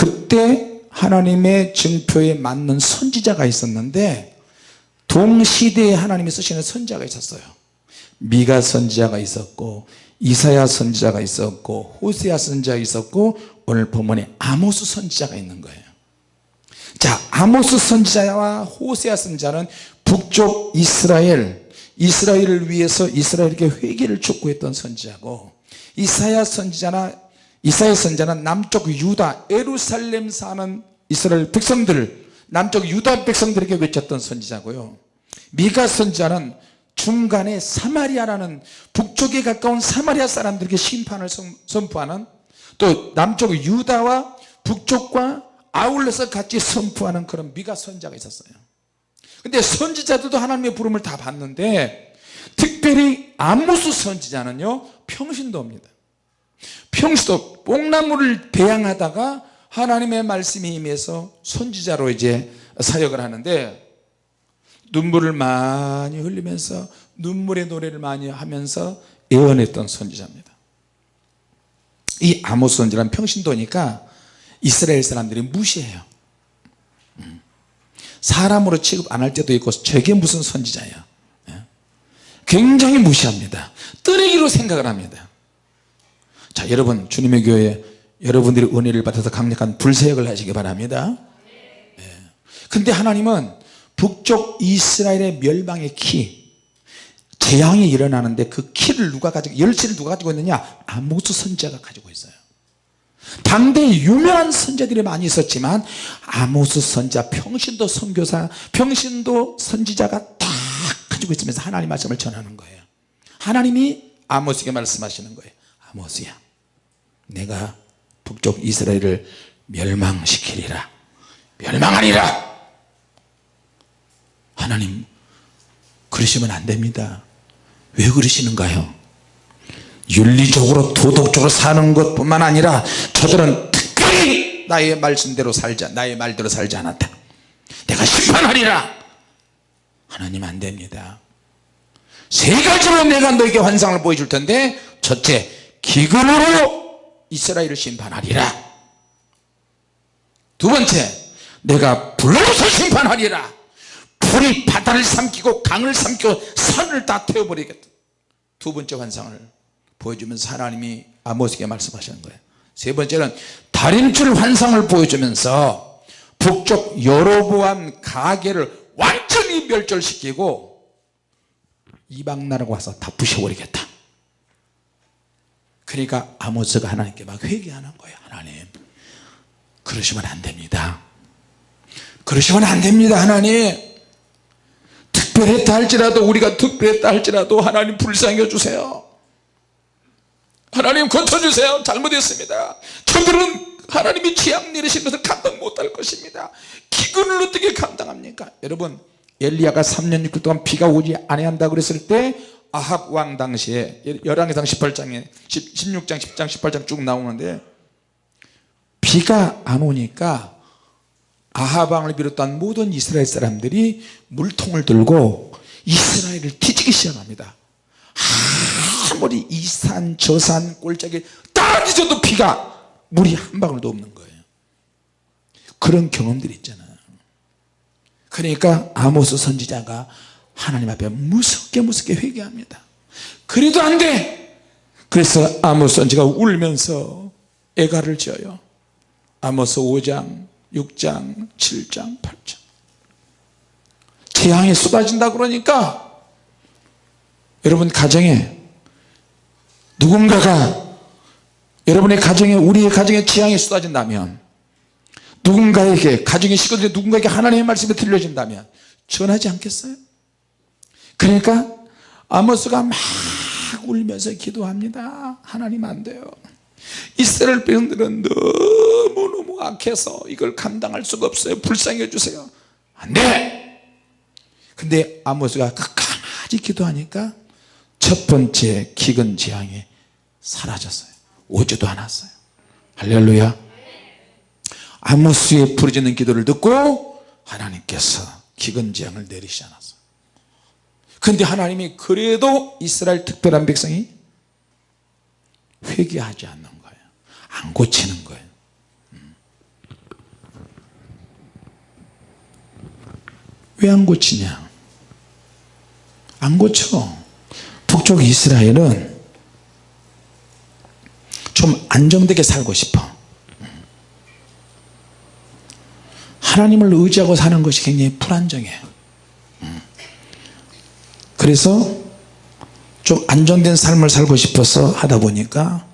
그때 하나님의 증표에 맞는 선지자가 있었는데 동시대에 하나님이 쓰시는 선지자가 있었어요. 미가 선지자가 있었고 이사야 선지자가 있었고 호세아 선지자가 있었고 오늘 본문에 아모스 선지자가 있는 거예요. 자 아모스 선지자와 호세아 선지자는 북쪽 이스라엘 이스라엘을 위해서 이스라엘에게 회개를 촉구했던 선지자고 이사야 선지자나 이사야 선자는 남쪽 유다 에루살렘 사는 이스라엘 백성들 남쪽 유다 백성들에게 외쳤던 선지자고요. 미가 선자는 중간에 사마리아라는 북쪽에 가까운 사마리아 사람들에게 심판을 선포하는 또 남쪽 유다와 북쪽과 아울러서 같이 선포하는 그런 미가 선자가 있었어요. 근데 선지자들도 하나님의 부름을 다 받는데 특별히 아모스 선지자는요 평신도입니다 평소 뽕나무를 배양하다가 하나님의 말씀이 임해서 선지자로 이제 사역을 하는데 눈물을 많이 흘리면서 눈물의 노래를 많이 하면서 예언했던 선지자입니다. 이 아모스 선지자는 평신도니까 이스라엘 사람들이 무시해요. 음. 사람으로 취급 안 할 때도 있고 저게 무슨 선지자야 예? 굉장히 무시합니다. 뜨레기로 생각을 합니다 자 여러분 주님의 교회 여러분들이 은혜를 받아서 강력한 불세역을 하시기 바랍니다. 예. 근데 하나님은 북쪽 이스라엘의 멸망의 키 재앙이 일어나는데 그 키를 누가 가지고 열쇠를 누가 가지고 있느냐? 아모스 선자가 가지고 있어요. 당대에 유명한 선자들이 많이 있었지만 아모스 선자 평신도 선교사 평신도 선지자가 다 가지고 있으면서 하나님 말씀을 전하는 거예요. 하나님이 아모스에게 말씀하시는 거예요. 아모스야 내가 북쪽 이스라엘을 멸망시키리라. 멸망하리라. 하나님 그러시면 안됩니다. 왜 그러시는가요? 윤리적으로 도덕적으로 사는 것 뿐만 아니라 저들은 특별히 나의 말씀대로 살자 나의 말대로 살지 않았다. 내가 심판하리라. 하나님 안됩니다. 세 가지로 내가 너에게 환상을 보여줄 텐데 첫째 기근으로 이스라엘을 심판하리라. 두 번째 내가 불로서 심판하리라. 불이 바다를 삼키고 강을 삼키고 산을 다 태워버리겠다. 두 번째 환상을 보여주면서 하나님이 아모스에게 말씀하시는 거예요. 세 번째는 다림줄 환상을 보여주면서 북쪽 여로보암 가게를 완전히 멸절시키고 이방 나라가 와서 다 부셔버리겠다 그러니까 아모스가 하나님께 막 회개하는 거예요. 하나님 그러시면 안 됩니다. 그러시면 안 됩니다 하나님. 특별했다 할지라도 우리가 특별했다 할지라도 하나님 불쌍해 주세요. 하나님 고쳐주세요. 잘못했습니다. 저들은 하나님이 지향 내리신 것을 감당 못할 것입니다. 기근을 어떻게 감당합니까? 여러분 엘리야가 3년 6개월 동안 비가 오지 아니한다 그랬을 때 아합 왕 당시에 열왕기상 18장에 16장 10장 18장 쭉 나오는데 비가 안 오니까 아합 왕을 비롯한 모든 이스라엘 사람들이 물통을 들고 이스라엘을 뒤지기 시작합니다. 아무리 이산 저산 꼴짝이 다 뒤져도 피가 물이 한 방울도 없는 거예요. 그런 경험들이 있잖아요. 그러니까 아모스 선지자가 하나님 앞에 무섭게 무섭게 회개합니다. 그래도 안돼! 그래서 아모스 선지가 울면서 애가를 지어요. 아모스 5장 6장 7장 8장. 재앙이 쏟아진다 그러니까 여러분 가정에 누군가가 여러분의 가정에 우리의 가정에 재앙이 쏟아진다면 누군가에게 가정의 식구들이 누군가에게 하나님의 말씀이 들려진다면 전하지 않겠어요? 그러니까 아모스가 막 울면서 기도합니다. 하나님 안 돼요. 이스라엘 백성들은 너무너무 악해서 이걸 감당할 수가 없어요. 불쌍해 주세요. 안돼! 근데 아모스가 끝까지 기도하니까 첫 번째 기근 재앙이 사라졌어요. 오지도 않았어요. 할렐루야. 아모스의 부르짖는 기도를 듣고 하나님께서 기근 재앙을 내리시 않았어요 근데 하나님이 그래도 이스라엘 특별한 백성이 회개하지 않는 거예요. 안 고치는 거예요. 음. 왜안 고치냐? 안 고쳐. 북쪽 이스라엘은 좀 안정되게 살고 싶어. 하나님을 의지하고 사는 것이 굉장히 불안정해 그래서 좀 안정된 삶을 살고 싶어서 하다 보니까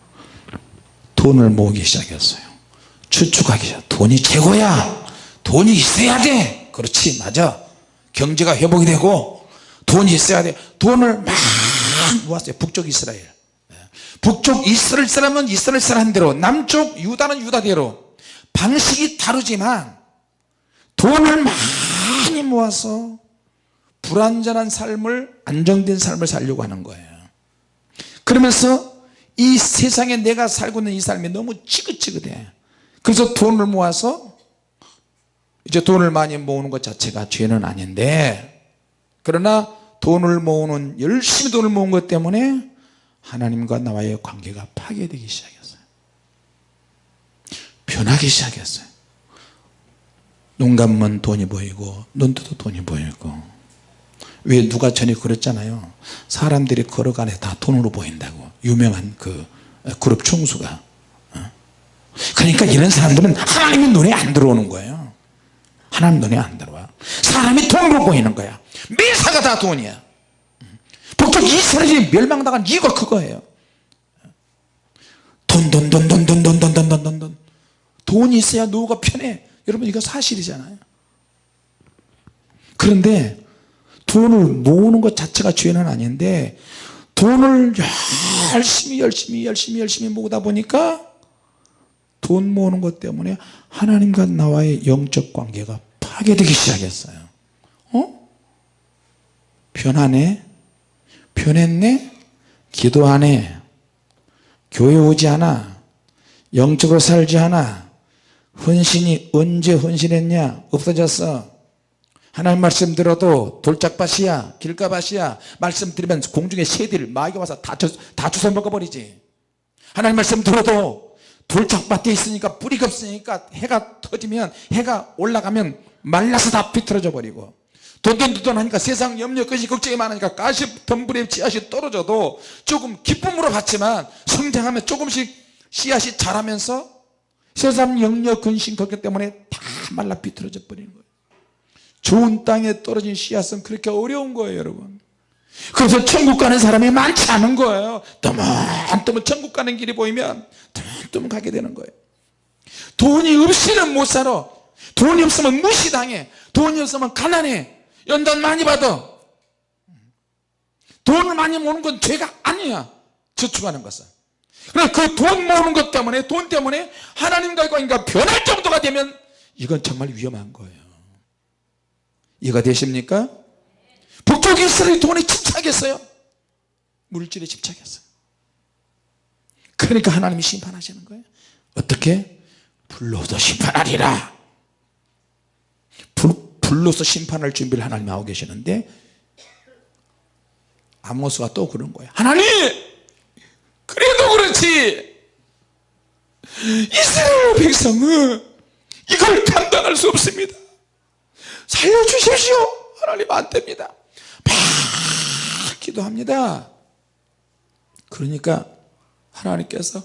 돈을 모으기 시작했어요. 추측하기 시작. 돈이 최고야. 돈이 있어야 돼. 그렇지 맞아. 경제가 회복이 되고 돈이 있어야 돼. 돈을 막 모았어요. 북쪽 이스라엘. 네. 북쪽 이스라엘 사람은 이스라엘 사람대로 남쪽 유다는 유다대로 방식이 다르지만 돈을 많이 모아서 불안전한 삶을 안정된 삶을 살려고 하는 거예요. 그러면서 이 세상에 내가 살고 있는 이 삶이 너무 지긋지긋해. 그래서 돈을 모아서 이제 돈을 많이 모으는 것 자체가 죄는 아닌데 그러나 돈을 모으는 열심히 돈을 모은 것 때문에 하나님과 나와의 관계가 파괴되기 시작했어요. 변하기 시작했어요. 눈 감으면 돈이 보이고 눈 뜨도 돈이 보이고 왜 누가 전에 그랬잖아요 사람들이 걸어가네 다 돈으로 보인다고 유명한 그 그룹 총수가 어? 그러니까 이런 사람들은 하나님의 눈에 안 들어오는 거예요 하나님 눈에 안 들어와 사람이 돈으로 보이는 거야 매사가 다 돈이야 북쪽 이스라엘이 멸망당한 이유가 그거예요 돈 돈 돈 돈 돈 돈 돈 돈 돈 돈 돈이 있어야 노후가 편해 여러분 이거 사실이잖아요 그런데 돈을 모으는 것 자체가 죄는 아닌데 돈을 열심히 열심히 열심히 열심히 모으다 보니까 돈 모으는 것 때문에 하나님과 나와의 영적 관계가 파괴되기 시작했어요. 어? 변하네 변했네? 기도하네 교회 오지 않아? 영적으로 살지 않아? 헌신이 언제 헌신했냐? 없어졌어 하나님 말씀 들어도 돌짝밭이야 길가밭이야 말씀 들으면 공중에 새들 마귀가 와서 다, 주, 다 주워 먹어버리지. 하나님 말씀 들어도 돌짝밭에 있으니까 뿌리가 없으니까 해가 터지면 해가 올라가면 말라서 다 비틀어져 버리고. 돈돈돈 하니까 세상 염려 것이 걱정이 많으니까 가시 덤불에 씨앗이 떨어져도 조금 기쁨으로 받지만 성장하면 조금씩 씨앗이 자라면서 세상 염려 근심 걱정 때문에 다 말라 비틀어져 버리는 거예요 좋은 땅에 떨어진 씨앗은 그렇게 어려운 거예요 여러분. 그래서 천국 가는 사람이 많지 않은 거예요. 떠문떠문 천국 가는 길이 보이면 떠문떠문 가게 되는 거예요. 돈이 없이는 못 살아. 돈이 없으면 무시당해. 돈이 없으면 가난해. 연단 많이 받아. 돈을 많이 모으는 건 죄가 아니야. 저축하는 것은. 그래 그돈 모으는 것 때문에 돈 때문에 하나님과 관계가 변할 정도가 되면 이건 정말 위험한 거예요 이해가 되십니까? 북쪽 이스라엘이 돈에 집착했어요. 물질에 집착했어요. 그러니까 하나님이 심판하시는 거예요. 어떻게? 불로도 심판하리라. 불, 불로서 심판할 준비를 하나님 하고 계시는데 아모스가 또 그런 거예요. 하나님! 그래도 그렇지! 이스라엘 백성은 이걸 감당할 수 없습니다 살려주십시오. 하나님 안 됩니다. 막 기도합니다. 그러니까 하나님께서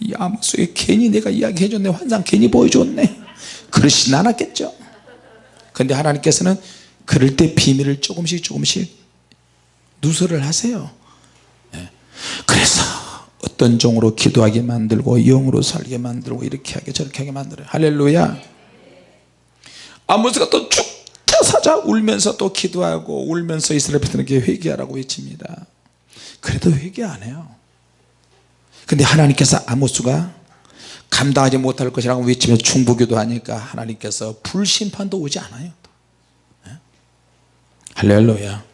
이 아모스에 괜히 내가 이야기해줬네. 환상 괜히 보여줬네. 그러시진 않았겠죠. 근데 하나님께서는 그럴 때 비밀을 조금씩 조금씩 누설을 하세요. 예. 그래서 어떤 종으로 기도하게 만들고 영으로 살게 만들고 이렇게 하게 저렇게 하게 만들어요. 할렐루야. 아모스가 또 죽자 사자 울면서 또 기도하고 울면서 이스라엘 백성에게 회개하라고 외칩니다. 그래도 회개 안 해요. 근데 하나님께서 아모스가 감당하지 못할 것이라고 외치며 중보기도 하니까 하나님께서 불심판도 오지 않아요. 네? 할렐루야.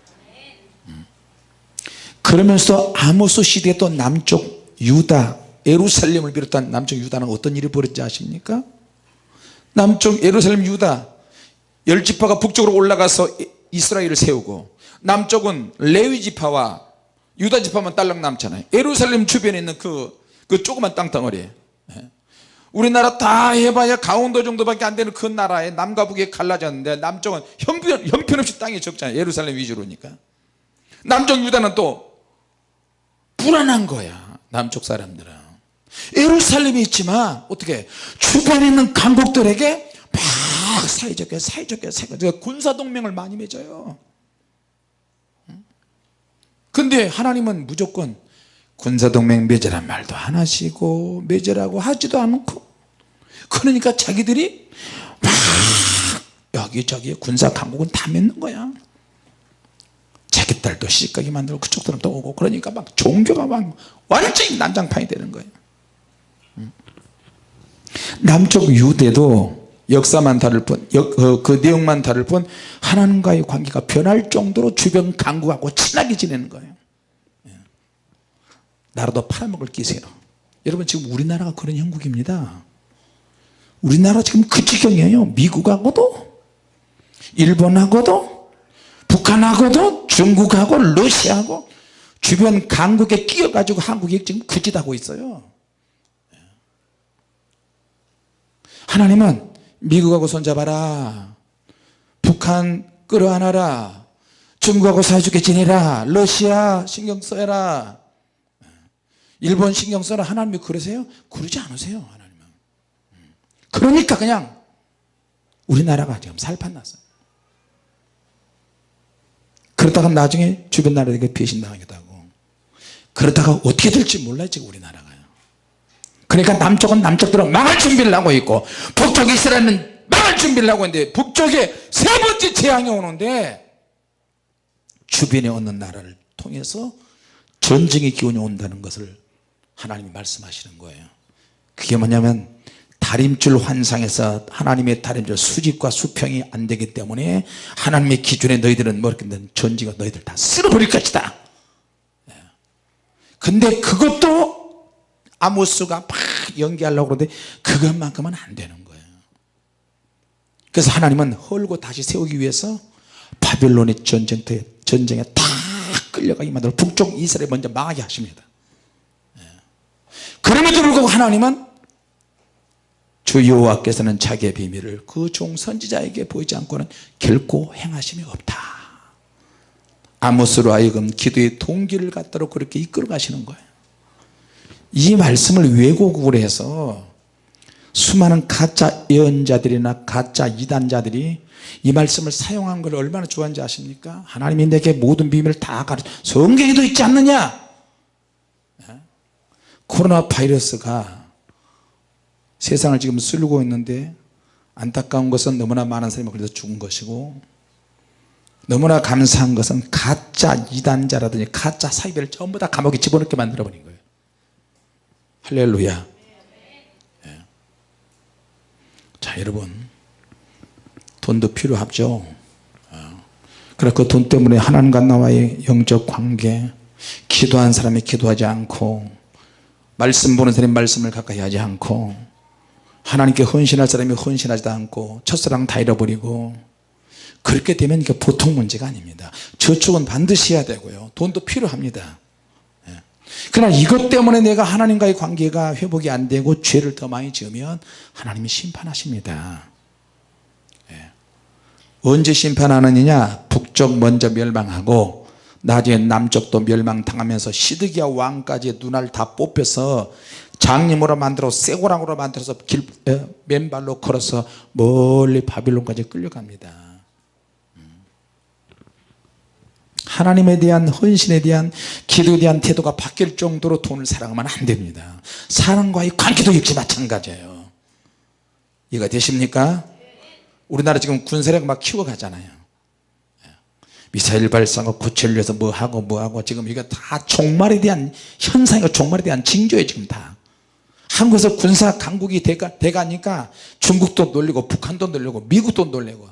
음. 그러면서 아모스 시대에 또 남쪽 유다 예루살렘을 비롯한 남쪽 유다는 어떤 일이 벌어졌지 아십니까? 남쪽 예루살렘 유다 열 지파가 북쪽으로 올라가서 이스라엘을 세우고 남쪽은 레위 지파와 유다 지파만 딸랑 남잖아요. 예루살렘 주변에 있는 그, 그 조그만 땅덩어리 예. 우리나라 다 해봐야 강원도 정도밖에 안 되는 그 나라에 남과 북에 갈라졌는데 남쪽은 형편, 형편없이 땅이 적잖아요. 예루살렘 위주로니까. 남쪽 유다는 또 불안한 거야 남쪽 사람들은. 예루살렘이 있지만 어떻게 주변에 있는 강국들에게 막 사이좋게 사이좋게 사이좋게 군사동맹을 많이 맺어요. 근데 하나님은 무조건 군사동맹 맺으란 말도 안 하시고 맺으라고 하지도 않고 그러니까 자기들이 막 여기저기 군사 강국은 다 맺는 거야 딸도 시집가게 만들고 그쪽 사람도 오고 그러니까 막 종교가 막 완전히 난장판이 되는 거예요. 남쪽 유대도 역사만 다를 뿐, 그, 그 내용만 다를 뿐 하나님과의 관계가 변할 정도로 주변 강국하고 친하게 지내는 거예요. 예. 나라도 팔아먹을 기세로. 여러분 지금 우리나라가 그런 형국입니다. 우리나라 지금 그 지경이에요. 미국하고도 일본하고도 북한하고도 중국하고 러시아하고 주변 강국에 끼어가지고 한국이 지금 그 짓하고 있어요. 예. 하나님은 미국하고 손잡아라. 북한 끌어안아라. 중국하고 사이좋게 지내라. 러시아 신경 써라. 일본 신경 써라. 하나님이 그러세요? 그러지 않으세요 하나님은. 그러니까 그냥 우리나라가 지금 살판났어요 그러다가 나중에 주변 나라에게 배신당하기도 하고 그러다가 어떻게 될지 몰라요 지금 우리나라가요 그러니까 남쪽은 남쪽대로 망할 준비를 하고 있고 북쪽 이스라엘은 망할 준비를 하고 있는데 북쪽에 세 번째 재앙이 오는데 주변에 없는 나라를 통해서 전쟁의 기운이 온다는 것을 하나님이 말씀하시는 거예요. 그게 뭐냐면 다림줄 환상에서 하나님의 다림줄 수직과 수평이 안 되기 때문에 하나님의 기준에 너희들은 뭐 이렇게 전지가 너희들 다 쓸어버릴 것이다 예. 근데 그것도 아모스가 막 연기하려고 그러는데 그것만큼은 안 되는 거예요 그래서 하나님은 헐고 다시 세우기 위해서 바벨론의 전쟁터에 전쟁에 다 끌려가게 만들어 북쪽 이스라엘 먼저 망하게 하십니다 예. 그럼에도 불구하고 하나님은 주 여호와께서는 자기의 비밀을 그 종 선지자에게 보이지 않고는 결코 행하심이 없다. 아모스로 하여금 기도의 동기를 갖도록 그렇게 이끌어 가시는 거예요. 이 말씀을 왜곡을 해서 수많은 가짜 예언자들이나 가짜 이단자들이 이 말씀을 사용한 걸 얼마나 좋아하는지 아십니까? 하나님이 내게 모든 비밀을 다 가르쳐 성경에도 있지 않느냐? 예? 코로나 바이러스가 세상을 지금 쓸고 있는데 안타까운 것은 너무나 많은 사람이 그래서 죽은 것이고 너무나 감사한 것은 가짜 이단자라든지 가짜 사이비를 전부 다 감옥에 집어넣게 만들어 버린 거예요 할렐루야 예. 자 여러분 돈도 필요하죠 어. 그래 그 돈 때문에 하나님과 나와의 영적 관계 기도한 사람이 기도하지 않고 말씀 보는 사람이 말씀을 가까이 하지 않고 하나님께 헌신할 사람이 헌신하지도 않고 첫사랑 다 잃어버리고 그렇게 되면 이게 보통 문제가 아닙니다. 저축은 반드시 해야 되고요. 돈도 필요합니다. 예. 그러나 이것 때문에 내가 하나님과의 관계가 회복이 안 되고 죄를 더 많이 지으면 하나님이 심판하십니다. 예. 언제 심판하느냐? 북쪽 먼저 멸망하고 나중에 남쪽도 멸망당하면서 시드기야 왕까지 눈알 다 뽑혀서 장님으로 만들어 쇠고랑으로 만들어서 길, 에, 맨발로 걸어서 멀리 바빌론까지 끌려갑니다 음. 하나님에 대한 헌신에 대한 기도에 대한 태도가 바뀔 정도로 돈을 사랑하면 안 됩니다 사랑과의 관계도 역시 마찬가지예요 이해가 되십니까? 우리나라 지금 군사력 막 키워가잖아요 예. 미사일 발사하고 구체를 서 뭐하고 뭐하고 지금 이거 다 종말에 대한 현상이고 종말에 대한 징조예요 지금 다 한국에서 군사 강국이 돼가, 돼가니까 중국도 놀리고 북한도 놀리고 미국도 놀리고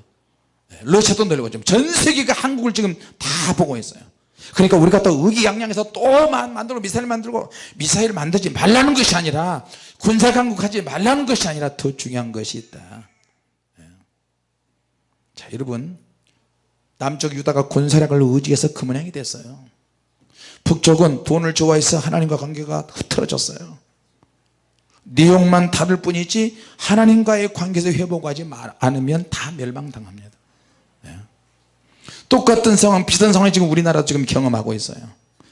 예, 러시아도 놀리고 지금 전 세계가 한국을 지금 다 보고 있어요. 그러니까 우리가 또 의기양양해서 또 만들고 미사일 만들고 미사일 만들지 말라는 것이 아니라 군사 강국하지 말라는 것이 아니라 더 중요한 것이 있다. 예. 자 여러분 남쪽 유다가 군사력을 의지해서 그 모양이 됐어요. 북쪽은 돈을 좋아해서 하나님과 관계가 흐트러졌어요 내용만 다를 뿐이지 하나님과의 관계에서 회복하지 않으면 다 멸망당합니다. 네. 똑같은 상황 비슷한 상황이 지금 우리나라 지금 경험하고 있어요.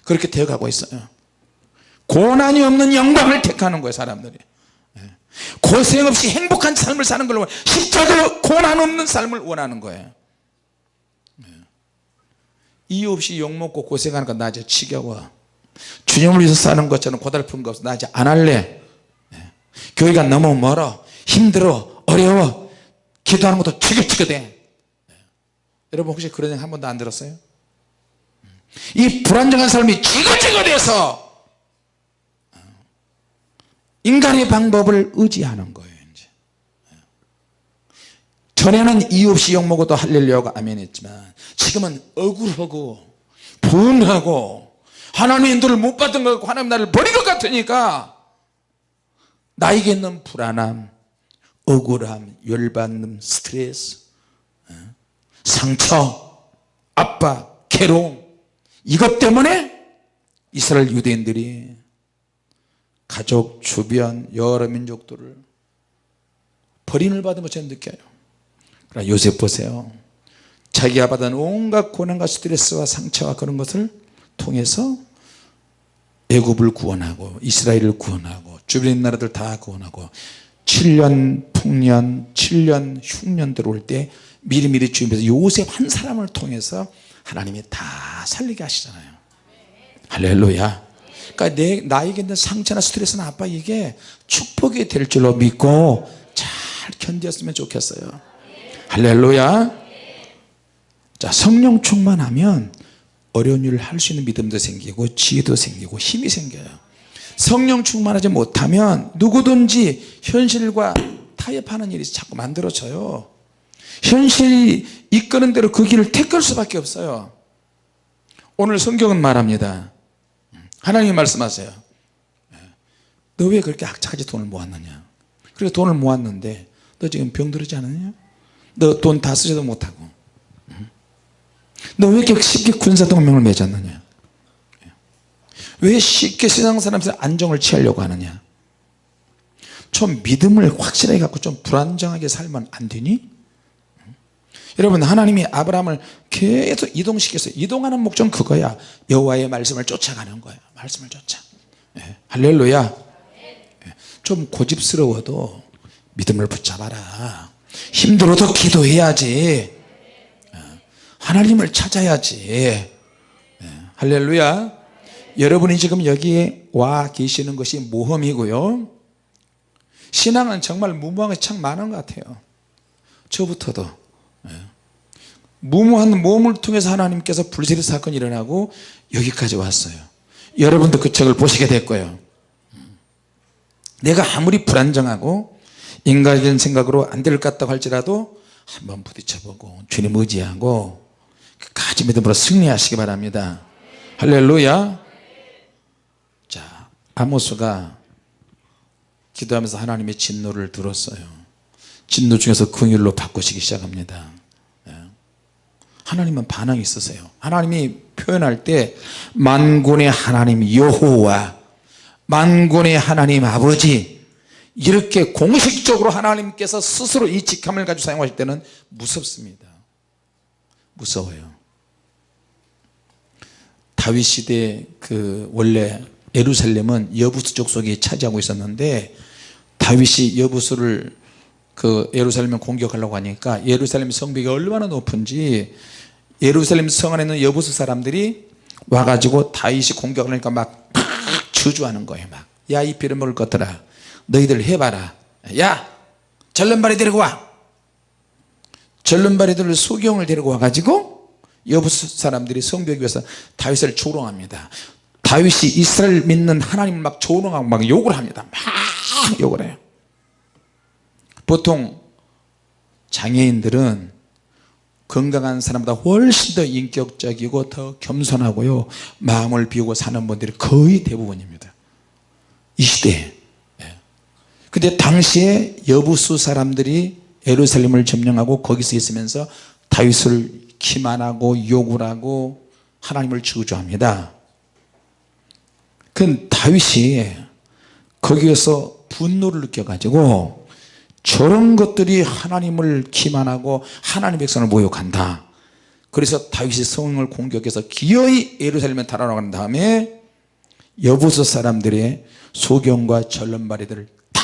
그렇게 되어가고 있어요. 고난이 없는 영광을 택하는 거예요 사람들이. 네. 고생 없이 행복한 삶을 사는 걸 십자가 고난 없는 삶을 원하는 거예요. 네. 이유 없이 욕먹고 고생하는 건나 이제 지겨워. 주님을 위해서 사는 것처럼 고달픈 거 없어. 나 이제 안 할래 교회가 너무 멀어 힘들어 어려워 기도하는 것도 지긋지긋해. 여러분 혹시 그런 얘기 한 번도 안 들었어요? 이 불안정한 삶이 지긋지긋해서 인간의 방법을 의지하는 거예요 이제. 전에는 이유 없이 욕먹어도 할렐루야가 아멘 했지만 지금은 억울하고 분하고 하나님의 인도를 못 받은 것 같고 하나님 나를 버린 것 같으니까 나에게 있는 불안함 억울함 열받는 스트레스 어? 상처 압박 괴로움 이것 때문에 이스라엘 유대인들이 가족 주변 여러 민족들을 버림을 받은 것처럼 느껴요 그러나 요셉 보세요 자기가 받은 온갖 고난과 스트레스와 상처와 그런 것을 통해서 애굽을 구원하고 이스라엘을 구원하고 주변 나라들 다 구원하고 7년 풍년 7년 흉년 들어올 때 미리미리 주님께서 요셉 한 사람을 통해서 하나님이 다 살리게 하시잖아요. 할렐루야. 그러니까 내, 나에게 있는 상처나 스트레스나 아빠 이게 축복이 될 줄로 믿고 잘 견뎠으면 좋겠어요. 할렐루야. 자 성령 충만하면 어려운 일을 할 수 있는 믿음도 생기고 지혜도 생기고 힘이 생겨요. 성령 충만하지 못하면 누구든지 현실과 타협하는 일이 자꾸 만들어져요. 현실이 이끄는 대로 그 길을 택할 수밖에 없어요. 오늘 성경은 말합니다. 하나님이 말씀하세요. 너 왜 그렇게 악착같이 돈을 모았느냐? 그래 돈을 모았는데 너 지금 병들지 않았냐? 너 돈 다 쓰지도 못하고 너 왜 이렇게 쉽게 군사동맹을 맺었느냐? 왜 쉽게 세상 사람들 안정을 취하려고 하느냐? 좀 믿음을 확실하게 갖고 좀 불안정하게 살면 안 되니? 여러분 하나님이 아브라함을 계속 이동시켰어요 이동하는 목적은 그거야. 여호와의 말씀을 쫓아가는 거야. 말씀을 쫓아. 예, 할렐루야. 예, 좀 고집스러워도 믿음을 붙잡아라. 힘들어도 기도해야지. 예, 하나님을 찾아야지. 예, 할렐루야. 여러분이 지금 여기에 와 계시는 것이 모험이고요. 신앙은 정말 무모한 것이 참 많은 것 같아요. 저부터도. 예. 무모한 모험을 통해서 하나님께서 불세리 사건이 일어나고 여기까지 왔어요. 여러분도 그 책을 보시게 될 거예요. 내가 아무리 불안정하고 인간적인 생각으로 안 될 것 같다고 할지라도 한번 부딪혀보고 주님 의지하고 끝까지 믿음으로 승리하시기 바랍니다. 할렐루야. 자 아모스가 기도하면서 하나님의 진노를 들었어요. 진노 중에서 긍휼로 바꾸시기 시작합니다. 예. 하나님은 반항이 있으세요. 하나님이 표현할 때 만군의 하나님 여호와 만군의 하나님 아버지 이렇게 공식적으로 하나님께서 스스로 이 직함을 가지고 사용하실 때는 무섭습니다. 무서워요 다윗 시대 그 원래 예루살렘은 여부수 족속이 차지하고 있었는데 다윗이 여부수를 그 예루살렘을 공격하려고 하니까 예루살렘 성벽이 얼마나 높은지 예루살렘 성 안에 있는 여부수 사람들이 와가지고 다윗이 공격하니까 막 저주하는 거예요 막 야이 빌어먹을 것들아. 너희들 해봐라. 야 절름발이 데리고 와. 절름발이들을 소경을 데리고 와가지고 여부수 사람들이 성벽 위에서 다윗을 조롱합니다. 다윗이 이스라엘 믿는 하나님을 막 조롱하고 막 욕을 합니다. 막 욕을 해요. 보통 장애인들은 건강한 사람보다 훨씬 더 인격적이고 더 겸손하고요. 마음을 비우고 사는 분들이 거의 대부분입니다. 이 시대에. 예. 근데 당시에 여부수 사람들이 예루살렘을 점령하고 거기서 있으면서 다윗을 기만하고 욕을 하고 하나님을 저주합니다. 그 다윗이 거기에서 분노를 느껴 가지고 저런 것들이 하나님을 기만하고 하나님 백성을 모욕한다. 그래서 다윗이 성을 공격해서 기어이 예루살렘에 달아나간 다음에 여부서 사람들의 소경과 전론발이들을 다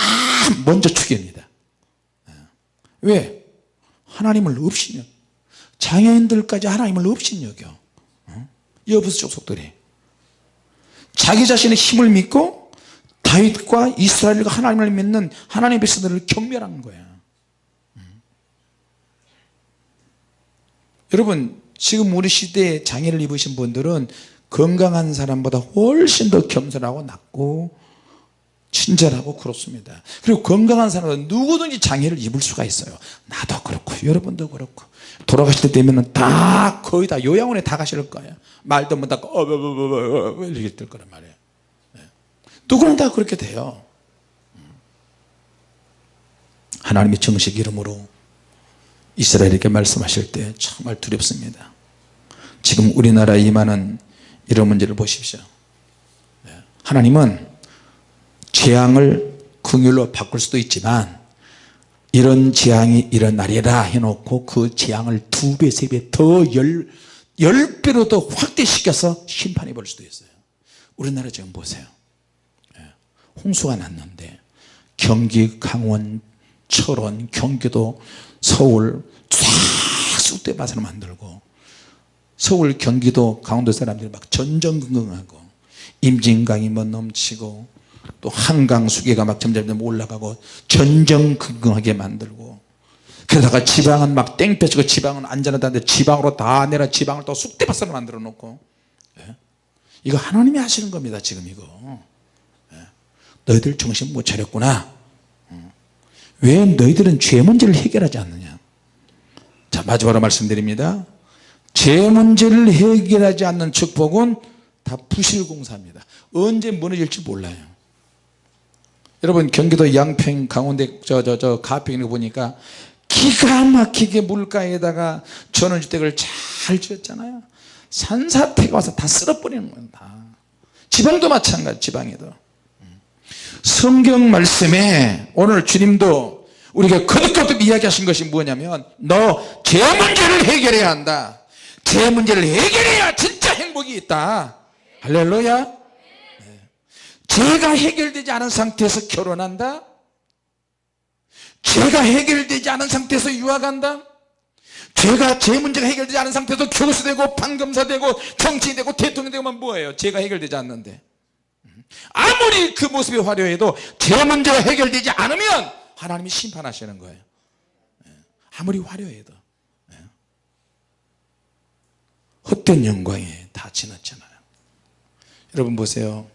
먼저 죽입니다. 왜? 하나님을 없이냐 장애인들까지 하나님을 없이여겨. 여부서 족속들이. 자기 자신의 힘을 믿고 다윗과 이스라엘과 하나님을 믿는 하나님의 백성들을 경멸하는 거야. 음. 여러분 지금 우리 시대에 장애를 입으신 분들은 건강한 사람보다 훨씬 더 겸손하고 낫고 친절하고 그렇습니다. 그리고 건강한 사람은 누구든지 장애를 입을 수가 있어요. 나도 그렇고 여러분도 그렇고. 돌아가실 때 되면 다 거의 다 요양원에 다 가실 거예요. 말도 못하고 어버버버버 이렇게 될 거란 말이에요. 누구나 다 그렇게 돼요. 하나님의 정식 이름으로 이스라엘에게 말씀하실 때 정말 두렵습니다. 지금 우리나라에 임하는 이런 문제를 보십시오. 네. 하나님은 재앙을 긍휼로 바꿀 수도 있지만 이런 재앙이 일어나리라 해놓고 그 재앙을 두 배 세 배 더 열 열 배로 더 확대시켜서 심판해 볼 수도 있어요 우리나라 지금 보세요 예. 홍수가 났는데 경기 강원 철원 경기도 서울 쫙 쑥대밭으로 만들고 서울 경기도 강원도 사람들이 막 전전긍긍하고 임진강이 뭐 넘치고 또 한강 수계가 막 점점 올라가고 전전긍긍하게 만들고 그러다가 지방은 막 땡볕이고 지방은 안전하다는데 지방으로 다 내려 지방을 또 쑥대밭으로 만들어 놓고. 예? 이거 하나님이 하시는 겁니다 지금 이거. 예? 너희들 정신 못 차렸구나. 어. 왜 너희들은 죄 문제를 해결하지 않느냐? 자 마지막으로 말씀드립니다. 죄 문제를 해결하지 않는 축복은 다 부실공사입니다. 언제 무너질지 몰라요 여러분 경기도 양평 강원대 저저 저 가평에 보니까 기가 막히게 물가에다가 전원주택을 잘 지었잖아요. 산사태가 와서 다 쓸어버리는 거예요 다. 지방도 마찬가지 지방에도. 성경 말씀에 오늘 주님도 우리가 거듭거듭 이야기하신 것이 뭐냐면 너 죄 문제를 해결해야 한다. 죄 문제를 해결해야 진짜 행복이 있다. 할렐루야. 네. 죄가 해결되지 않은 상태에서 결혼한다? 죄가 해결되지 않은 상태에서 유학한다? 죄가 죄 문제가 해결되지 않은 상태에서 교수되고 판검사 되고 정치인 되고 대통령 되고 뭐예요? 죄가 해결되지 않는데. 아무리 그 모습이 화려해도 죄 문제가 해결되지 않으면 하나님이 심판하시는 거예요. 예. 아무리 화려해도. 예. 헛된 영광에 다 지났잖아요. 여러분 보세요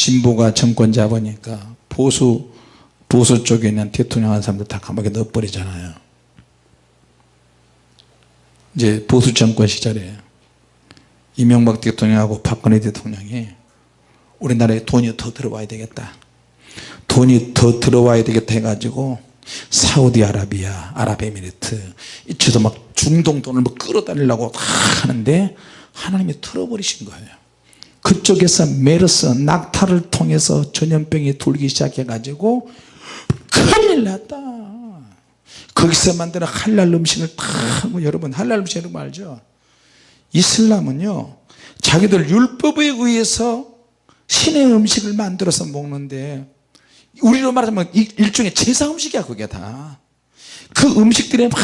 진보가 정권 잡으니까 보수 보수 쪽에 있는 대통령 한 사람들 다 감옥에 넣어버리잖아요. 이제 보수 정권 시절에 이명박 대통령하고 박근혜 대통령이 우리나라에 돈이 더 들어와야 되겠다. 돈이 더 들어와야 되겠다 해가지고 사우디아라비아 아랍에미리트 이쪽도 막 중동 돈을 뭐 끌어다니려고 다 하는데 하나님이 틀어버리신 거예요 그쪽에서 메르스 낙타를 통해서 전염병이 돌기 시작해 가지고 큰일 났다. 거기서 만드는 할랄 음식을 다 하고 여러분 할랄 음식 여러분 알죠? 이슬람은요 자기들 율법에 의해서 신의 음식을 만들어서 먹는데 우리로 말하자면 일종의 제사 음식이야 그게 다. 그 음식들이 막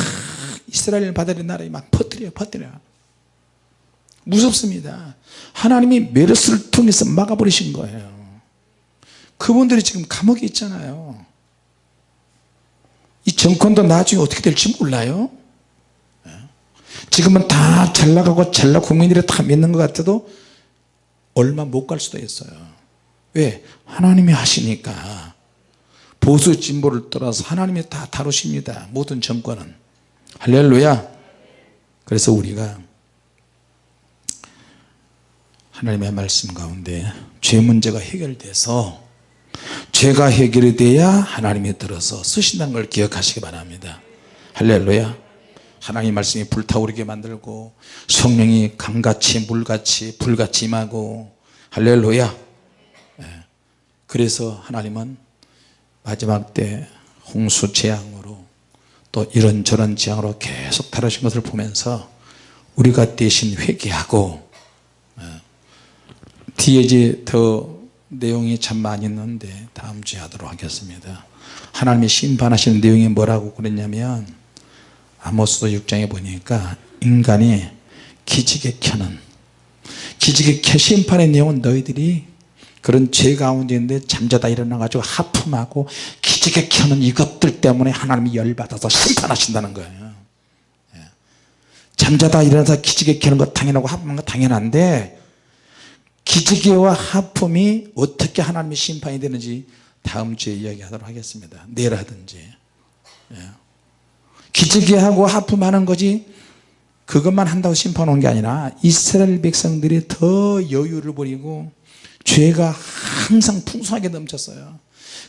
이스라엘 바다의 나라에 막 퍼뜨려 퍼뜨려 무섭습니다. 하나님이 메르스를 통해서 막아버리신 거예요. 그분들이 지금 감옥에 있잖아요. 이 정권도 나중에 어떻게 될지 몰라요. 예. 지금은 다 잘나가고 잘나 국민들이 다 믿는 것 같아도 얼마 못 갈 수도 있어요. 왜? 하나님이 하시니까. 보수 진보를 떠나서 하나님이 다 다루십니다. 모든 정권은. 할렐루야. 그래서 우리가 하나님의 말씀 가운데 죄 문제가 해결돼서 죄가 해결이 돼야 하나님이 들어서 쓰신다는 걸 기억하시기 바랍니다 할렐루야 하나님의 말씀이 불타오르게 만들고 성령이 강같이 물같이 불같이 임하고 할렐루야 예. 그래서 하나님은 마지막 때 홍수 재앙으로 또 이런저런 재앙으로 계속 다루신 것을 보면서 우리가 대신 회개하고 예. 뒤에 이제 더 내용이 참 많이 있는데 다음 주에 하도록 하겠습니다 하나님이 심판하시는 내용이 뭐라고 그랬냐면 아모스도 6장에 보니까 인간이 기지개 켜는 기지개 켜 심판의 내용은 너희들이 그런 죄 가운데 있는데 잠자다 일어나 가지고 하품하고 기지개 켜는 이것들 때문에 하나님이 열받아서 심판하신다는 거예요 예. 잠자다 일어나서 기지개 켜는 거 당연하고 하품하는 거 당연한데 기지개와 하품이 어떻게 하나님의 심판이 되는지 다음 주에 이야기하도록 하겠습니다. 내일 하든지. 예. 기지개하고 하품하는 거지 그것만 한다고 심판 온 게 아니라 이스라엘 백성들이 더 여유를 부리고 죄가 항상 풍성하게 넘쳤어요.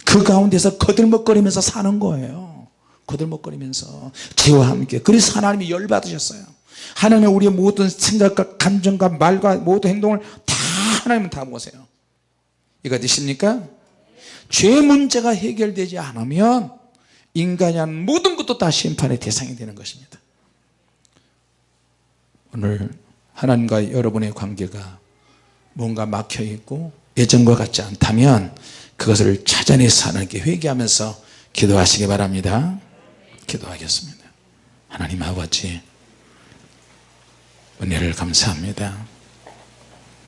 그 가운데서 거들먹거리면서 사는 거예요. 거들먹거리면서 죄와 함께. 그래서 하나님이 열받으셨어요. 하나님은 우리의 모든 생각과 감정과 말과 모든 행동을 다 하나님은 다 보세요. 이거 되십니까? 죄 문제가 해결되지 않으면 인간이 한 모든 것도 다 심판의 대상이 되는 것입니다. 오늘 하나님과 여러분의 관계가 뭔가 막혀 있고 예전과 같지 않다면 그것을 찾아내서 하나님께 회개하면서 기도하시기 바랍니다. 기도하겠습니다. 하나님 아버지 은혜를 감사합니다